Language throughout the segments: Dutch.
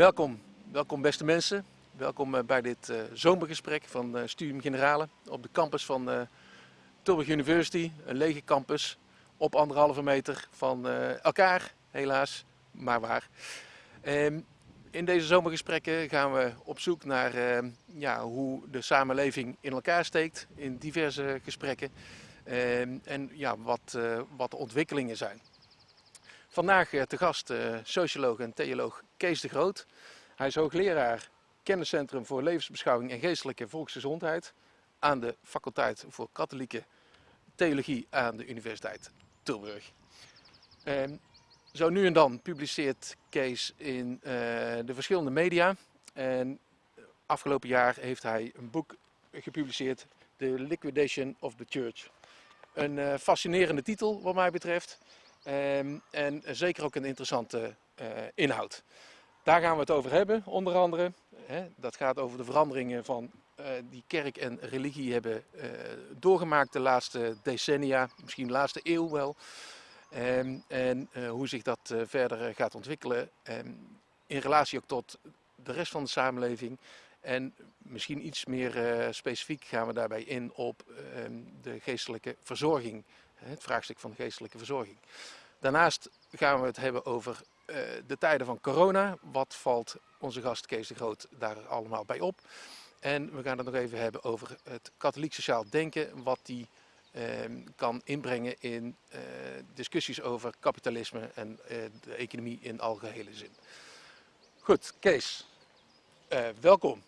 Welkom, welkom beste mensen. Welkom eh, bij dit uh, zomergesprek van uh, Studium Generale op de campus van Tilburg University. Een lege campus op anderhalve meter van elkaar, helaas, maar waar. Ehm, in deze zomergesprekken gaan we op zoek naar ja, hoe de samenleving in elkaar steekt in diverse gesprekken. Ehm, en ja, wat, wat de ontwikkelingen zijn. Vandaag te gast socioloog en theoloog Kees de Groot. Hij is hoogleraar kenniscentrum voor levensbeschouwing en geestelijke volksgezondheid aan de faculteit voor katholieke theologie aan de Universiteit Tilburg. Ehm, zo nu en dan publiceert Kees in uh, de verschillende media. En afgelopen jaar heeft hij een boek gepubliceerd, The Liquidation of the Church. Een fascinerende titel wat mij betreft. Um, en zeker ook een interessante uh, inhoud. Daar gaan we het over hebben, onder andere. Dat gaat over de veranderingen van uh, die kerk en religie hebben uh, doorgemaakt de laatste decennia, misschien de laatste eeuw wel. Um, en hoe zich dat verder gaat ontwikkelen um, in relatie ook tot de rest van de samenleving. En misschien iets meer specifiek gaan we daarbij in op de geestelijke verzorging, het vraagstuk van geestelijke verzorging. Daarnaast gaan we het hebben over uh, de tijden van corona. Wat valt onze gast Kees de Groot daar allemaal bij op? En we gaan het nog even hebben over het katholiek sociaal denken. Wat die uh, kan inbrengen in uh, discussies over kapitalisme en uh, de economie in algehele zin. Goed, Kees, welkom.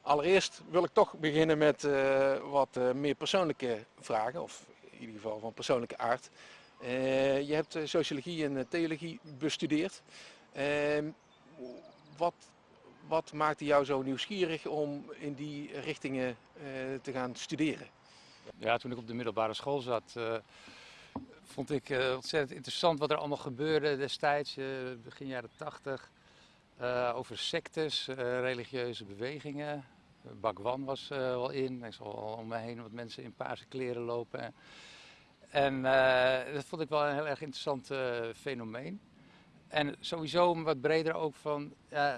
Allereerst wil ik toch beginnen met wat meer persoonlijke vragen, of ieder geval van persoonlijke aard. Uh, je hebt uh, sociologie en uh, theologie bestudeerd. Ehm, wat, wat maakte jou zo nieuwsgierig om in die richtingen te gaan studeren? Ja, toen ik op de middelbare school zat, vond ik ontzettend interessant wat er allemaal gebeurde destijds, begin jaren tachtig. over sectes, religieuze bewegingen. Bakwan was wel in. Ik zag al om me heen wat mensen in paarse kleren lopen. En uh, dat vond ik wel een heel erg interessant uh, fenomeen. En sowieso wat breder ook van uh,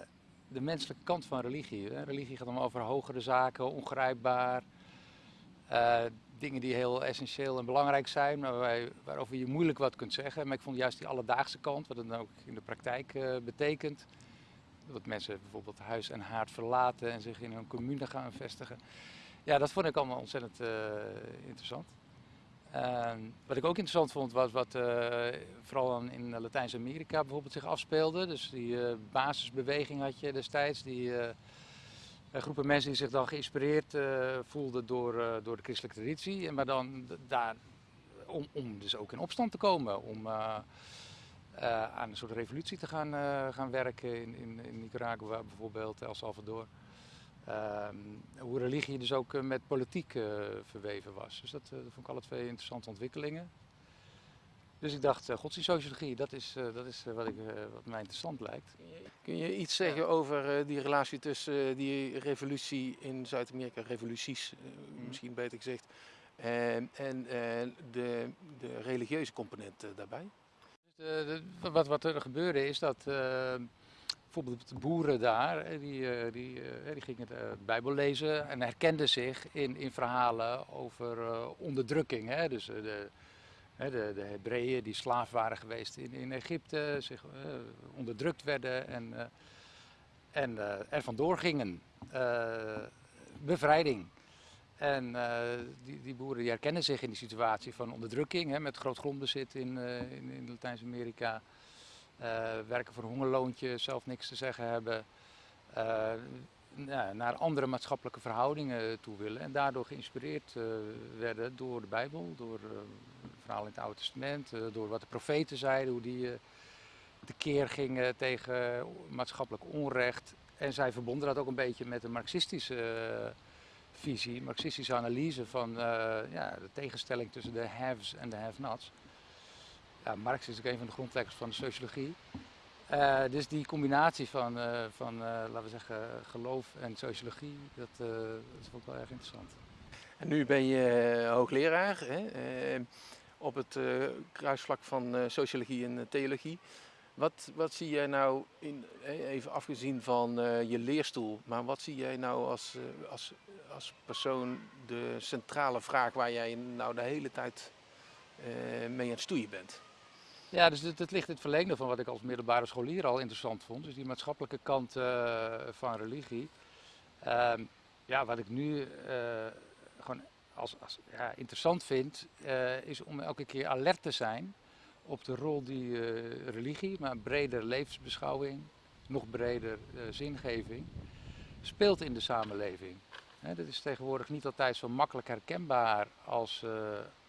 de menselijke kant van religie. Religie gaat dan over hogere zaken, ongrijpbaar. dingen die heel essentieel en belangrijk zijn, maar waar, waarover je moeilijk wat kunt zeggen. Maar ik vond juist die alledaagse kant, wat het dan ook in de praktijk betekent. Dat mensen bijvoorbeeld huis en haard verlaten en zich in hun commune gaan vestigen. Ja, dat vond ik allemaal ontzettend interessant. Uh, wat ik ook interessant vond was wat uh, vooral in Latijns-Amerika bijvoorbeeld zich afspeelde. Dus die uh, basisbeweging had je destijds. Die eh, groepen mensen die zich dan geïnspireerd voelden door, door de christelijke traditie. Maar dan daar, om, om dus ook in opstand te komen. Om aan een soort revolutie te gaan, gaan werken in, in, in Nicaragua bijvoorbeeld, El Salvador. Ehm, hoe religie dus ook eh, met politiek uh, verweven was. Dus dat, uh, dat, vond ik alle twee interessante ontwikkelingen. Dus ik dacht, godsdienstsociologie, dat is, dat is wat, ik, wat mij interessant lijkt. Kun je iets zeggen over die relatie tussen die revolutie in Zuid-Amerika, revoluties mm. misschien beter gezegd, en, en de, de religieuze component daarbij? Dus de, de, wat, wat er gebeurde is dat bijvoorbeeld de boeren daar, die, eh, die, eh, die gingen de Bijbel lezen en herkenden zich in, in verhalen over onderdrukking. Hè? Dus de, de, de Hebreeën die slaaf waren geweest in, in Egypte, zich onderdrukt werden en, en er vandoor gingen. bevrijding. En die, die boeren die herkennen zich in die situatie van onderdrukking, hè, met groot grondbezit in, in, in Latijns-Amerika. Uh, werken voor hongerloontje, zelf niks te zeggen hebben. Uh, ja, naar andere maatschappelijke verhoudingen toe willen. En daardoor geïnspireerd uh, werden door de Bijbel, door verhalen in het Oude Testament, door wat de profeten zeiden, hoe die tekeer gingen tegen maatschappelijk onrecht. En zij verbonden dat ook een beetje met een marxistische visie, marxistische analyse van ja, de tegenstelling tussen de haves en de have-nots ja, Marx is ook een van de grondleggers van de sociologie. Uh, dus die combinatie van, uh, van uh, laten we zeggen, geloof en sociologie, dat, dat vond ik wel erg interessant. En nu ben je hoogleraar hè, op het kruisvlak van sociologie en theologie. Wat, wat zie jij nou, in, even afgezien van je leerstoel, maar wat zie jij nou als, als, als persoon de centrale vraag waar jij nou de hele tijd mee aan het stoeien bent? Ja, dus het, ligt in het verlengde van wat ik als middelbare scholier al interessant vond. Dus die maatschappelijke kant van religie. Ehm, ja, wat ik nu gewoon als, als ja, interessant vind, is om elke keer alert te zijn op de rol die religie, maar breder levensbeschouwing, nog breder zingeving, speelt in de samenleving. Dat is tegenwoordig niet altijd zo makkelijk herkenbaar als,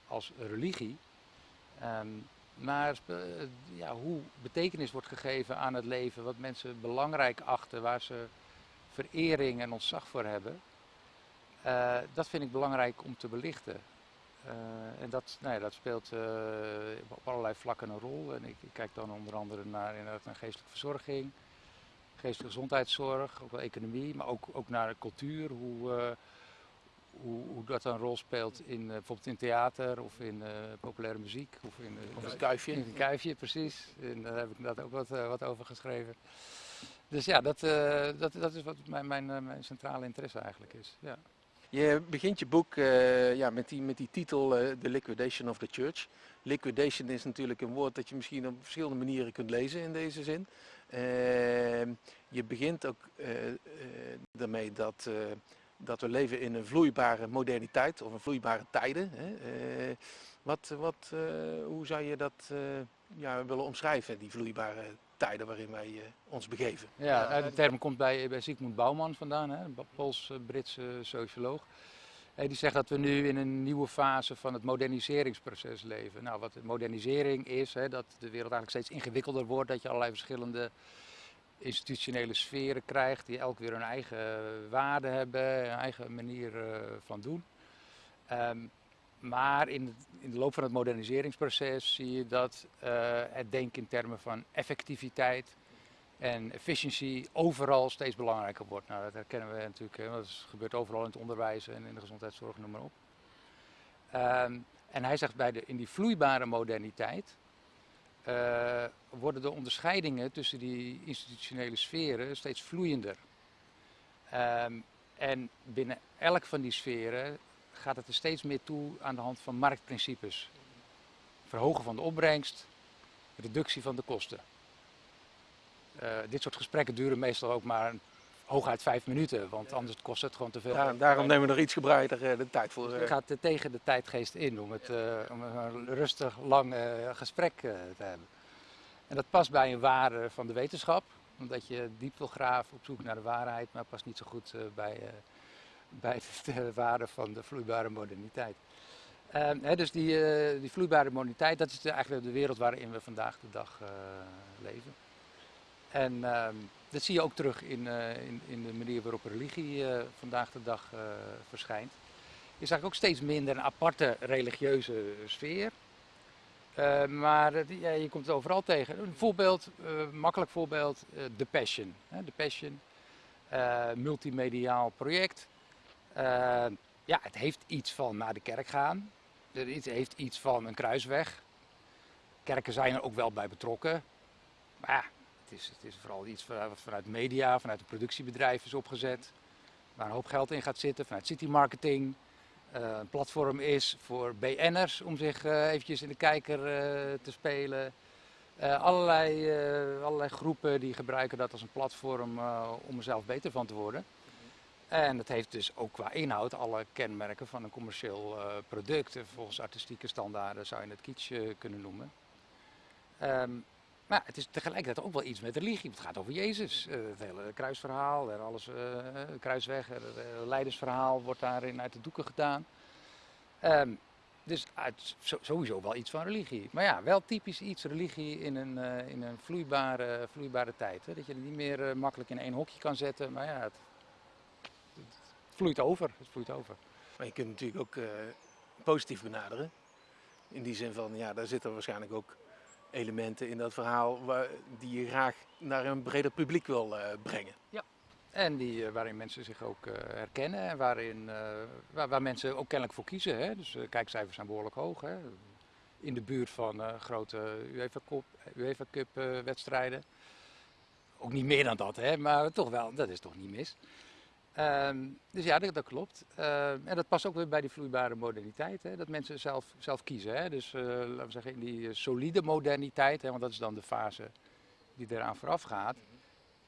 als religie. Um, maar ja, hoe betekenis wordt gegeven aan het leven, wat mensen belangrijk achten, waar ze verering en ontzag voor hebben, dat vind ik belangrijk om te belichten. Uh, en dat, nou ja, dat speelt op allerlei vlakken een rol. En ik, kijk dan onder andere naar, naar geestelijke verzorging, geestelijke gezondheidszorg, ook wel economie, maar ook, ook naar cultuur, hoe, hoe, hoe, dat een rol speelt in bijvoorbeeld in theater of in populaire muziek. Of in of het kuifje. In het kuifje, precies. En daar heb ik inderdaad ook wat, wat over geschreven. Dus ja, dat, dat, dat is wat mijn, mijn, mijn centrale interesse eigenlijk is. Ja. Je begint je boek uh, ja, met, die, met die titel uh, The Liquidation of the Church. Liquidation is natuurlijk een woord dat je misschien op verschillende manieren kunt lezen in deze zin. Uh, je begint ook daarmee dat, dat we leven in een vloeibare moderniteit of een vloeibare tijden. Hè. wat, wat, hoe zou je dat ja, willen omschrijven, die vloeibare tijden waarin wij uh, ons begeven. Ja, nou, de term komt bij, bij Sigmund Bouwman vandaan, een Pools-Britse socioloog. Die zegt dat we nu in een nieuwe fase van het moderniseringsproces leven. Nou, wat modernisering is, hè, dat de wereld eigenlijk steeds ingewikkelder wordt, dat je allerlei verschillende institutionele sferen krijgt, die elk weer hun eigen waarde hebben, een eigen manier uh, van doen. Um, maar in, in, de loop van het moderniseringsproces zie je dat uh, het denken in termen van effectiviteit en efficiëntie overal steeds belangrijker wordt. Nou, dat herkennen we natuurlijk, dat gebeurt overal in het onderwijs en in de gezondheidszorg, noem maar op. Um, en hij zegt bij de, in die vloeibare moderniteit uh, worden de onderscheidingen tussen die institutionele sferen steeds vloeiender. Um, en binnen elk van die sferen gaat het er steeds meer toe aan de hand van marktprincipes. Verhogen van de opbrengst, reductie van de kosten. Uh, dit soort gesprekken duren meestal ook maar hooguit vijf minuten, want anders kost het gewoon te veel. Ja, daarom nemen we er iets gebreider uh, de tijd voor. Dus het gaat uh, tegen de tijdgeest in om, het, om een rustig, lang gesprek te hebben. En dat past bij een waarde van de wetenschap, omdat je diep wil graven op zoek naar de waarheid, maar past niet zo goed bij bij de waarde van de vloeibare moderniteit. Um, dus die, uh, die vloeibare moderniteit, dat is de, eigenlijk de wereld waarin we vandaag de dag uh, leven. En um, dat zie je ook terug in, uh, in, in, de manier waarop religie vandaag de dag verschijnt. Je zag ook steeds minder een aparte religieuze sfeer. maar ja, je komt het overal tegen. Een voorbeeld, makkelijk voorbeeld, The Passion. The Passion, multimediaal project. Ja, het heeft iets van naar de kerk gaan. Het heeft iets van een kruisweg. Kerken zijn er ook wel bij betrokken. Maar ja, is, het is vooral iets wat vanuit media, vanuit een productiebedrijf is opgezet. Waar een hoop geld in gaat zitten, vanuit city marketing. Uh, een platform is voor BN'ers om zich uh, eventjes in de kijker uh, te spelen. allerlei, allerlei groepen die gebruiken dat als een platform om er zelf beter van te worden. En het heeft dus ook qua inhoud alle kenmerken van een commercieel product. Volgens artistieke standaarden zou je het kitsch kunnen noemen. Um, maar het is tegelijkertijd ook wel iets met religie. Het gaat over Jezus. Uh, het hele kruisverhaal, alles, kruisweg, het leidersverhaal wordt daarin uit de doeken gedaan. Um, dus uit, sowieso wel iets van religie. Maar ja, wel typisch iets religie in een, in een vloeibare, vloeibare tijd. Hè? Dat je het niet meer makkelijk in één hokje kan zetten. Maar ja, het, vloeit over. Het vloeit over. Maar je kunt natuurlijk ook positief benaderen. In die zin van, ja, daar zitten waarschijnlijk ook elementen in dat verhaal die je graag naar een breder publiek wil uh, brengen. Ja, en die, uh, waarin mensen zich ook herkennen en waarin, waar, waar, mensen ook kennelijk voor kiezen. Hè? Dus kijkcijfers zijn behoorlijk hoog. Hè? in de buurt van grote UEFA Cup, UEFA Cup wedstrijden. Ook niet meer dan dat, hè, maar toch wel, dat is toch niet mis. Um, dus ja, dat, klopt. Uh, en dat past ook weer bij die vloeibare moderniteit. Hè, dat mensen zelf, zelf kiezen. Hè. Dus laten we zeggen, in die solide moderniteit, hè, want dat is dan de fase die eraan vooraf gaat.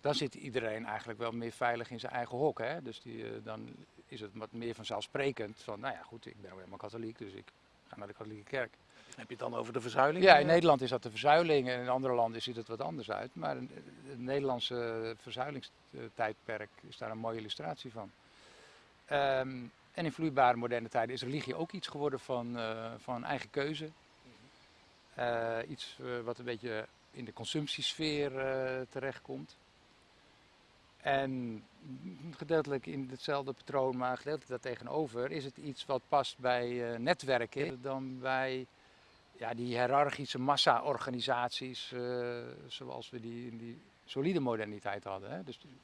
Dan zit iedereen eigenlijk wel meer veilig in zijn eigen hok. Hè. Dus die, dan is het wat meer vanzelfsprekend van, nou ja goed, ik ben ook helemaal katholiek, dus ik ga naar de katholieke kerk. Heb je het dan over de verzuiling? Ja, in Nederland is dat de verzuiling en in andere landen ziet het wat anders uit. Maar het Nederlandse verzuilingstijdperk is daar een mooie illustratie van. Um, en in vloeibare moderne tijden is religie ook iets geworden van, uh, van eigen keuze. Uh, iets uh, wat een beetje in de consumptiesfeer terechtkomt. En gedeeltelijk in hetzelfde patroon, maar gedeeltelijk daartegenover, is het iets wat past bij netwerken dan bij ja, die hiërarchische massa-organisaties uh, zoals we die in die solide moderniteit hadden. Hè. Dus die,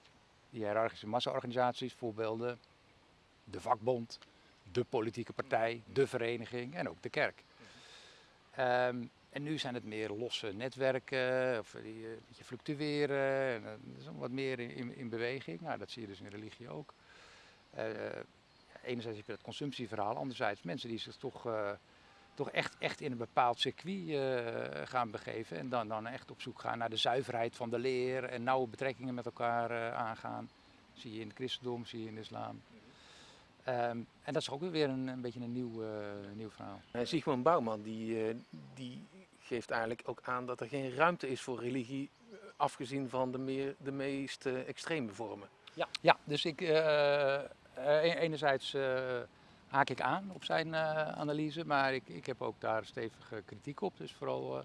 die hiërarchische massa-organisaties, voorbeelden, de vakbond, de politieke partij, de vereniging en ook de kerk. Um, en nu zijn het meer losse netwerken, of die een beetje fluctueren, en, is wat meer in, in, in, beweging. Nou, dat zie je dus in religie ook. Uh, enerzijds heb je dat consumptieverhaal, anderzijds mensen die zich toch... Toch echt, echt in een bepaald circuit gaan begeven. En dan, dan echt op zoek gaan naar de zuiverheid van de leer en nauwe betrekkingen met elkaar aangaan. Zie je in het christendom, zie je in de islam. Um, en dat is ook weer een, een beetje een nieuw, nieuw verhaal. Sigmund Bouwman die, die geeft eigenlijk ook aan dat er geen ruimte is voor religie, afgezien van de, meer, de meest extreme vormen. Ja, ja dus ik enerzijds haak ik aan op zijn analyse, maar ik, ik heb ook daar stevige kritiek op. Dus vooral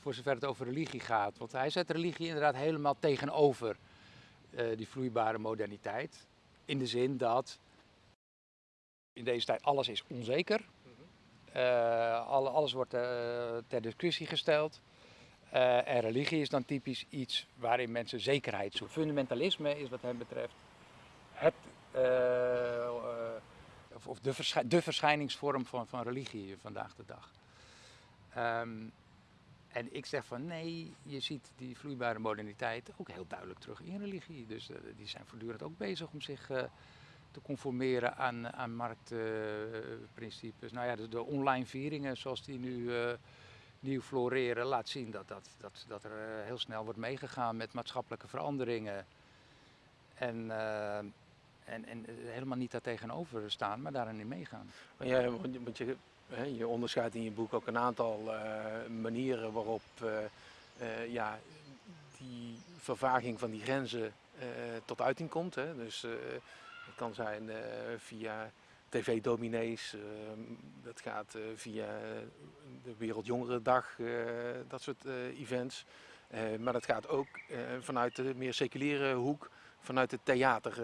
voor zover het over religie gaat. Want hij zet religie inderdaad helemaal tegenover die vloeibare moderniteit. In de zin dat in deze tijd alles is onzeker. Alles wordt ter discussie gesteld. en religie is dan typisch iets waarin mensen zekerheid zoeken. Fundamentalisme is wat hem betreft het of, de, de, verschijningsvorm van, van religie vandaag de dag. Um, en ik zeg van nee, je ziet die vloeibare moderniteit ook heel duidelijk terug in religie. Dus die zijn voortdurend ook bezig om zich te conformeren aan, aan marktprincipes. Nou ja, de, de, online vieringen zoals die nu nieuw floreren, laat zien dat, dat, dat, dat er heel snel wordt meegegaan met maatschappelijke veranderingen. En en, en helemaal niet daar tegenover staan, maar daarin meegaan. Maar ja, want je, je onderscheidt in je boek ook een aantal manieren waarop ja, die vervaging van die grenzen tot uiting komt. Hè. Dus kan zijn via tv-dominees, dat gaat via de Wereldjongerendag, dat soort events. maar dat gaat ook vanuit de meer seculiere hoek vanuit het theater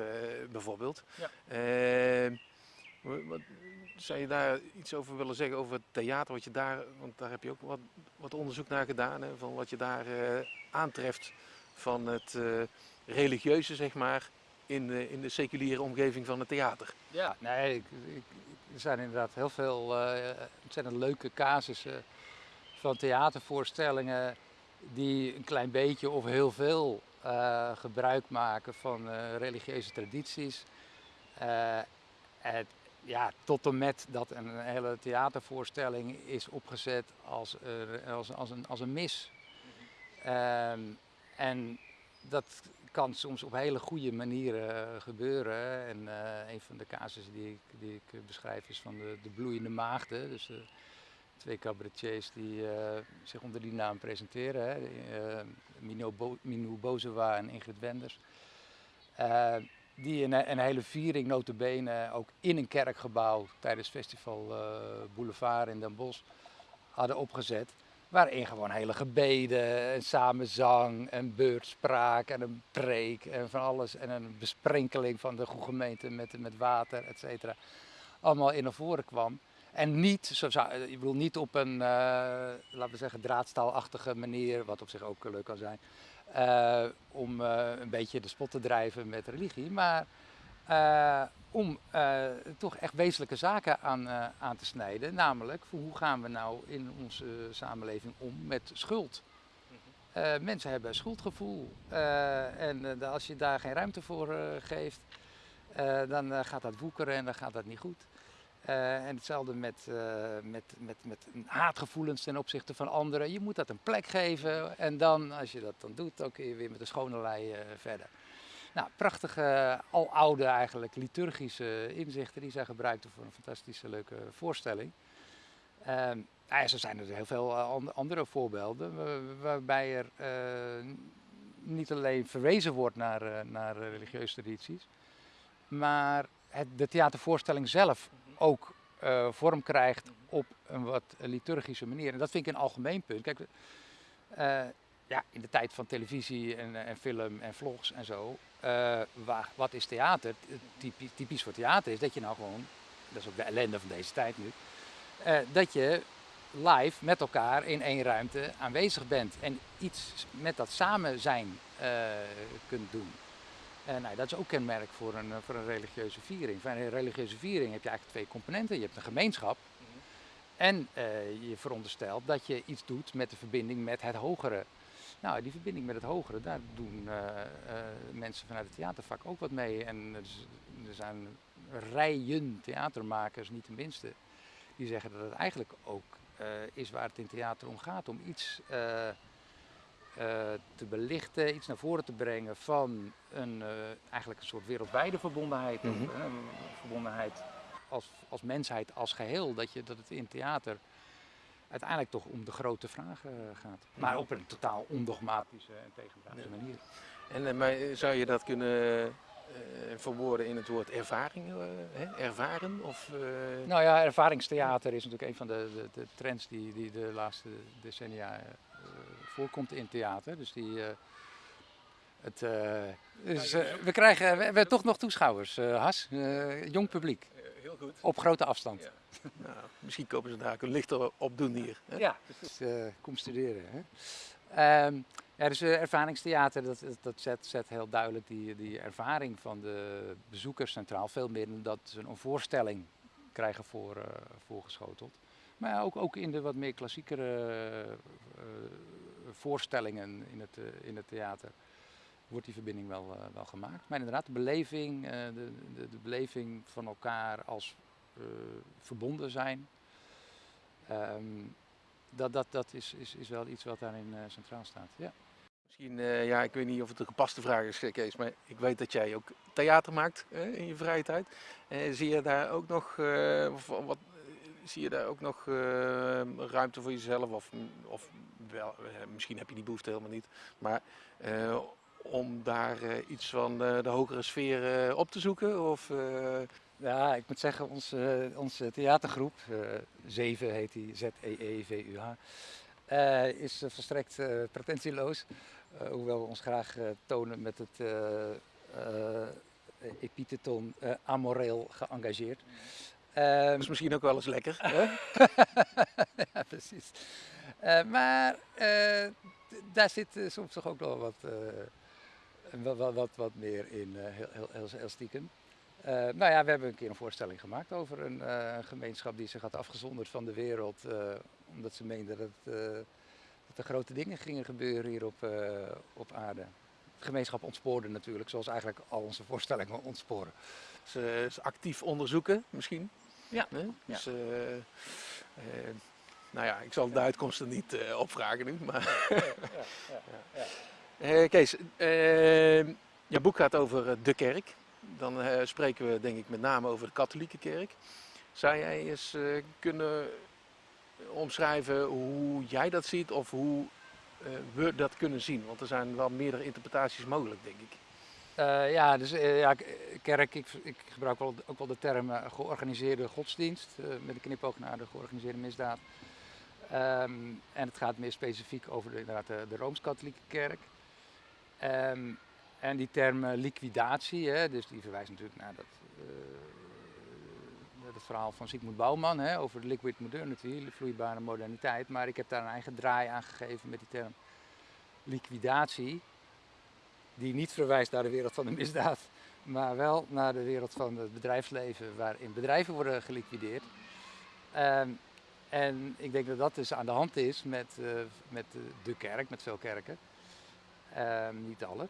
bijvoorbeeld. Ja. Wat, zou je daar iets over willen zeggen over het theater? Wat je daar, want daar heb je ook wat, wat onderzoek naar gedaan, hè, van wat je daar uh, aantreft van het religieuze, zeg maar, in de, in de seculiere omgeving van het theater. Ja, nee, ik, ik, er zijn inderdaad heel veel ontzettend leuke casussen van theatervoorstellingen die een klein beetje of heel veel uh, gebruik maken van uh, religieuze tradities. Uh, het, ja, tot en met dat een hele theatervoorstelling is opgezet als, als, als, een, als een mis. Um, en dat kan soms op hele goede manieren gebeuren. En een van de casussen die ik, die ik beschrijf is van de, de bloeiende maagden. Dus twee cabaretiers die zich onder die naam presenteren. Uh, Minou Bozewa en Ingrid Wenders. Die een, een, hele viering notabene ook in een kerkgebouw tijdens Festival Boulevard in Den Bosch hadden opgezet. Waarin gewoon hele gebeden, en samenzang, en beurtspraak en een preek en van alles. En een besprenkeling van de goede gemeente met, met water, et cetera. Allemaal in naar voren kwam. En niet, zo zou, eh, ik bedoel, niet op een, uh, laten we zeggen, draadstaalachtige manier, wat op zich ook leuk kan zijn, uh, om uh, een beetje de spot te drijven met religie. Maar eh, om eh, toch echt wezenlijke zaken aan, eh, aan te snijden. Namelijk, hoe gaan we nou in onze samenleving om met schuld? Eh, mensen hebben een schuldgevoel en eh, als je daar geen ruimte voor eh, geeft, eh, dan eh, gaat dat woekeren en dan gaat dat niet goed. Eh, en hetzelfde met, eh, met, met, met haatgevoelens ten opzichte van anderen. Je moet dat een plek geven en dan, als je dat dan doet, dan kun je weer met de schone lei eh, verder. Nou, prachtige, aloude eigenlijk, liturgische inzichten die zij gebruikten voor een fantastische leuke voorstelling. Nou ja, zo zijn er heel veel eh, an- andere voorbeelden wa- waarbij er eh, niet alleen verwezen wordt naar, eh, naar eh, religieuze tradities, maar het, de theatervoorstelling zelf ook eh, vorm krijgt op een wat liturgische manier. En dat vind ik een algemeen punt. Kijk, eh, ja, in de tijd van televisie en, en film en vlogs en zo, eh, waar, wat is theater? Typisch, typisch voor theater is dat je nou gewoon, dat is ook de ellende van deze tijd nu, eh, dat je live met elkaar in één ruimte aanwezig bent en iets met dat samen zijn eh, kunt doen. En nou, dat is ook kenmerk voor een, eh, voor een religieuze viering. Voor een religieuze viering heb je eigenlijk twee componenten. Je hebt een gemeenschap en eh, je veronderstelt dat je iets doet met de verbinding met het hogere. Nou, die verbinding met het hogere, daar doen eh, eh, mensen vanuit het theatervak ook wat mee. En er zijn rijen theatermakers, niet de minste, die zeggen dat het eigenlijk ook eh, is waar het in theater om gaat. Om iets te belichten, iets naar voren te brengen van een, eigenlijk een soort wereldwijde verbondenheid. een verbondenheid als, als mensheid als geheel. Dat, je, dat het in theater uiteindelijk toch om de grote vragen gaat. Maar op een totaal ondogmatische en tegendraadse Ja. manier. En eh, maar zou je dat kunnen eh, verwoorden in het woord ervaring? eh, hè? Ervaren? Of, eh, Nou ja, ervaringstheater is natuurlijk een van de, de, de trends die, die de laatste decennia eh, voorkomt in theater. Dus die. eh, het, eh, dus, eh, we krijgen we hebben toch nog toeschouwers, eh, Has. Eh, jong publiek, eh, heel goed. op grote afstand. Ja. Nou, misschien kopen ze daar ook een lichter op doen hier. Hè? Ja, dus, eh, kom studeren. Hè? Ehm, ja, dus eh, ervaringstheater, dat, dat- dat zet, zet heel duidelijk die, die ervaring van de bezoekers centraal. Veel meer dan dat ze een voorstelling krijgen voor, eh, voorgeschoteld. Maar ja, ook, ook in de wat meer klassiekere eh, voorstellingen in het, in het theater wordt die verbinding wel, eh, wel gemaakt. Maar inderdaad, de beleving, eh, de, de, de beleving van elkaar als eh, verbonden zijn. Ehm, dat, dat, dat is, is, is wel iets wat daarin centraal staat. Ja. Misschien, ja, ik weet niet of het een gepaste vraag is, Kees, maar ik weet dat jij ook theater maakt hè, in je vrije tijd. Zie je daar ook nog, wat, zie je daar ook nog ruimte voor jezelf? Of, of wel, misschien heb je die behoefte helemaal niet, maar om daar eh, iets van eh, de hogere sfeer eh, op te zoeken? Of, ja, ik moet zeggen, onze, onze theatergroep, 7 heet die, E Z-E-E-V-U-H, is volstrekt eh, pretentieloos. Hoewel we ons graag tonen met het epiteton amoreel geëngageerd. Ehm, dat is misschien ook wel eens lekker. Hè? ja, precies. Maar daar zit soms toch ook wel wat, wat, wat, wat, wat meer in, eh, heel, heel, heel, heel stiekem. Eh, nou ja, we hebben een keer een voorstelling gemaakt over een eh, gemeenschap die zich had afgezonderd van de wereld. eh, omdat ze meenden dat, eh, dat er grote dingen gingen gebeuren hier op, eh, op aarde. De gemeenschap ontspoorde natuurlijk, zoals eigenlijk al onze voorstellingen ontsporen. Ze, ze actief onderzoeken misschien. Ja. Dus, eh, eh, nou ja, ik zal de uitkomsten niet eh, opvragen nu. Maar Eh, Kees, eh, jouw boek gaat over eh, de kerk. Dan eh, spreken we denk ik met name over de katholieke kerk. Zou jij eens kunnen omschrijven hoe jij dat ziet of hoe we dat kunnen zien? Want er zijn wel meerdere interpretaties mogelijk, denk ik. Ja, dus ja, kerk, ik, ik gebruik wel, ook wel de term georganiseerde godsdienst, met een knipoog naar de georganiseerde misdaad. Ehm, en het gaat meer specifiek over de, inderdaad de, de Rooms-Katholieke kerk. Ehm, en die term eh, liquidatie, hè, dus die verwijst natuurlijk naar dat, eh, verhaal van Sigmund Bouwman hè, over de liquid modernity, de vloeibare moderniteit. Maar ik heb daar een eigen draai aan gegeven met die term liquidatie die niet verwijst naar de wereld van de misdaad, maar wel naar de wereld van het bedrijfsleven, waarin bedrijven worden geliquideerd. Ehm, en ik denk dat dat dus aan de hand is met, uh, met de kerk, met veel kerken. Ehm, niet alle.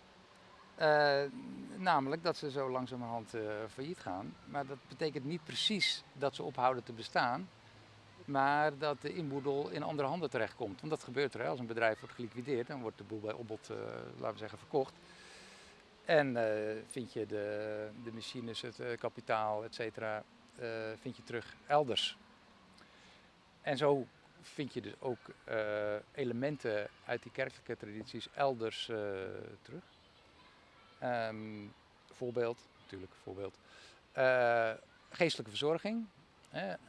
Uh, namelijk dat ze zo langzamerhand uh, failliet gaan. Maar dat betekent niet precies dat ze ophouden te bestaan. Maar dat de inboedel in andere handen terechtkomt. Want dat gebeurt er. Hè. Als een bedrijf wordt geliquideerd, dan wordt de boel bij opbod, uh, laten we zeggen, verkocht. En vind je de, de machines, het kapitaal, et cetera, vind je terug elders. En zo vind je dus ook elementen uit die kerkelijke tradities elders terug. Um, voorbeeld, natuurlijk, voorbeeld. Uh, geestelijke verzorging.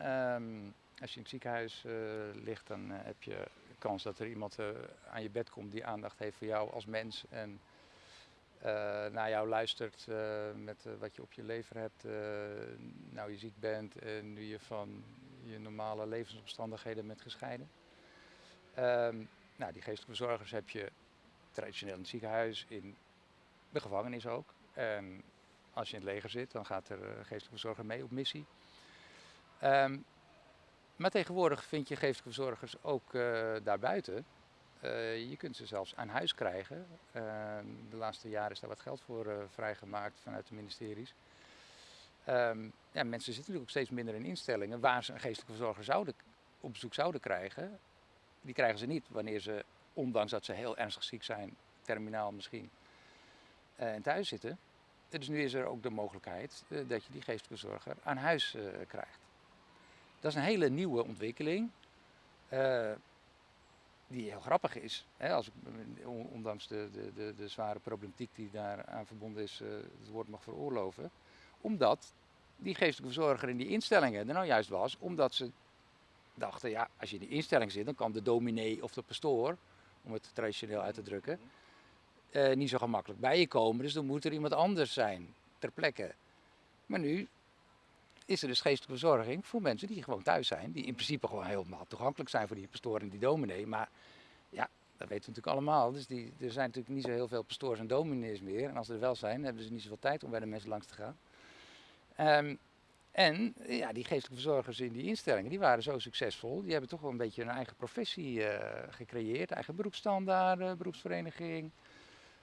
Um, als je in het ziekenhuis ligt, dan heb je kans dat er iemand aan je bed komt die aandacht heeft voor jou als mens en naar jou luistert met wat je op je lever hebt, nou je ziek bent en nu je van je normale levensomstandigheden bent gescheiden. Um, nou, die geestelijke verzorgers heb je traditioneel in het ziekenhuis, in de gevangenis ook. En als je in het leger zit, dan gaat er geestelijke verzorger mee op missie. Um, maar tegenwoordig vind je geestelijke verzorgers ook uh, daarbuiten. Uh, je kunt ze zelfs aan huis krijgen. Uh, de laatste jaren is daar wat geld voor eh, vrijgemaakt vanuit de ministeries. Um, ja, mensen zitten natuurlijk ook steeds minder in instellingen waar ze een geestelijke verzorger zouden, op bezoek zouden krijgen. Die krijgen ze niet wanneer ze, ondanks dat ze heel ernstig ziek zijn, terminaal misschien, uh, thuis zitten. Dus nu is er ook de mogelijkheid uh, dat je die geestelijke zorger aan huis uh, krijgt. Dat is een hele nieuwe ontwikkeling. die heel grappig is. Hè, als ondanks de, de, de, de, zware problematiek die daaraan verbonden is, het woord mag veroorloven. Omdat die geestelijke verzorger in die instellingen er nou juist was, omdat ze dachten, ja, als je in die instelling zit, dan kan de dominee of de pastoor, om het traditioneel uit te drukken, uh, niet zo gemakkelijk bij je komen. Dus dan moet er iemand anders zijn ter plekke. Maar nu is er dus geestelijke verzorging voor mensen die gewoon thuis zijn. Die in principe gewoon helemaal toegankelijk zijn voor die pastoor en die dominee. Maar ja, dat weten we natuurlijk allemaal. Dus die, er zijn natuurlijk niet zo heel veel pastoors en dominees meer. En als er wel zijn, hebben ze niet zoveel tijd om bij de mensen langs te gaan. Um, en ja, die geestelijke verzorgers in die instellingen, die waren zo succesvol. Die hebben toch wel een beetje een eigen professie uh, gecreëerd. Eigen beroepsstandaarden, beroepsvereniging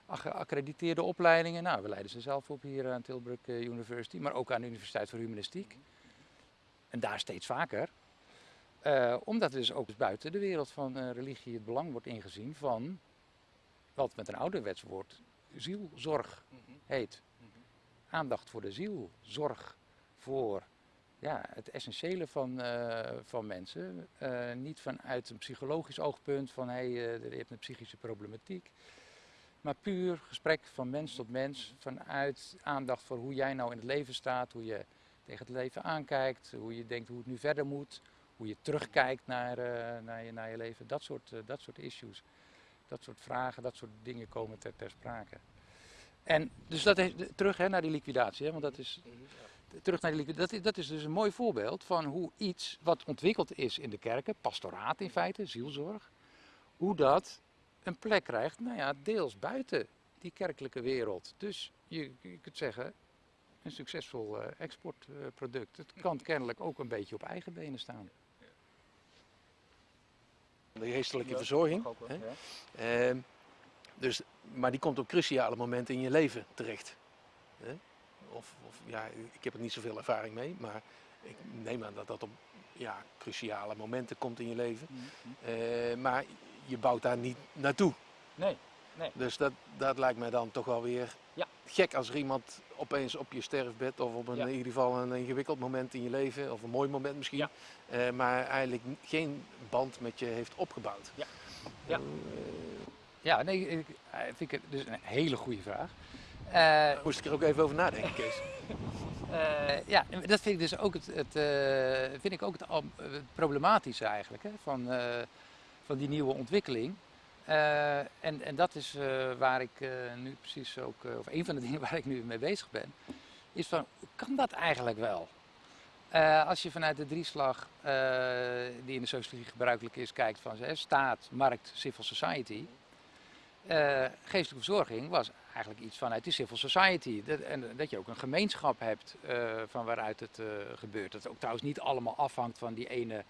geaccrediteerde opleidingen. Nou, we leiden ze zelf op hier aan Tilburg eh, University, maar ook aan de Universiteit voor Humanistiek. En daar steeds vaker. Uh, omdat er dus ook buiten de wereld van uh, religie het belang wordt ingezien van wat met een ouderwets woord zielzorg heet. Aandacht voor de ziel, zorg voor ja, het essentiële van, uh, van mensen. niet vanuit een psychologisch oogpunt van hey, je hebt een psychische problematiek. Maar puur gesprek van mens tot mens, vanuit aandacht voor hoe jij nou in het leven staat, hoe je tegen het leven aankijkt, hoe je denkt hoe het nu verder moet, hoe je terugkijkt naar, naar, je, naar je leven, dat soort, dat soort issues. Dat soort vragen, dat soort dingen komen ter, ter sprake. En dus dat is, terug hè, naar die liquidatie, hè, want dat is, terug naar die liquidatie, dat, dat is dus een mooi voorbeeld van hoe iets wat ontwikkeld is in de kerken, pastoraat in feite, zielzorg, hoe dat een plek krijgt, nou ja, deels buiten die kerkelijke wereld. Dus je, je kunt zeggen, een succesvol uh, exportproduct. het kan kennelijk ook een beetje op eigen benen staan. De geestelijke verzorging. Ook, hè? Ja. Uh, dus, maar die komt op cruciale momenten in je leven terecht. Hè? Of, of, ja, ik heb er niet zoveel ervaring mee, maar ik neem aan dat dat op ja, cruciale momenten komt in je leven. Mm -hmm. uh, maar je bouwt daar niet naartoe. Nee, nee. Dus dat, dat lijkt mij dan toch wel weer ja. gek als er iemand opeens op je sterfbed of op een, ja. in ieder geval een ingewikkeld moment in je leven, of een mooi moment misschien, ja. uh, maar eigenlijk geen band met je heeft opgebouwd. Ja, ja. Uh, ja nee, ik, vind ik dus een hele goede vraag. Uh, moest ik er ook even over nadenken, Kees. Uh, ja, dat vind ik dus ook het, het uh, vind ik ook het, het problematische eigenlijk. Hè, van, uh, van die nieuwe ontwikkeling. En, en dat is waar ik nu precies ook, of een van de dingen waar ik nu mee bezig ben, is van, kan dat eigenlijk wel? als je vanuit de drieslag die in de sociologie gebruikelijk is, kijkt van staat, markt, civil society, eh, geestelijke verzorging was eigenlijk iets vanuit de civil society. Dat, en dat je ook een gemeenschap hebt eh, van waaruit het eh, gebeurt. Dat het ook trouwens niet allemaal afhangt van die ene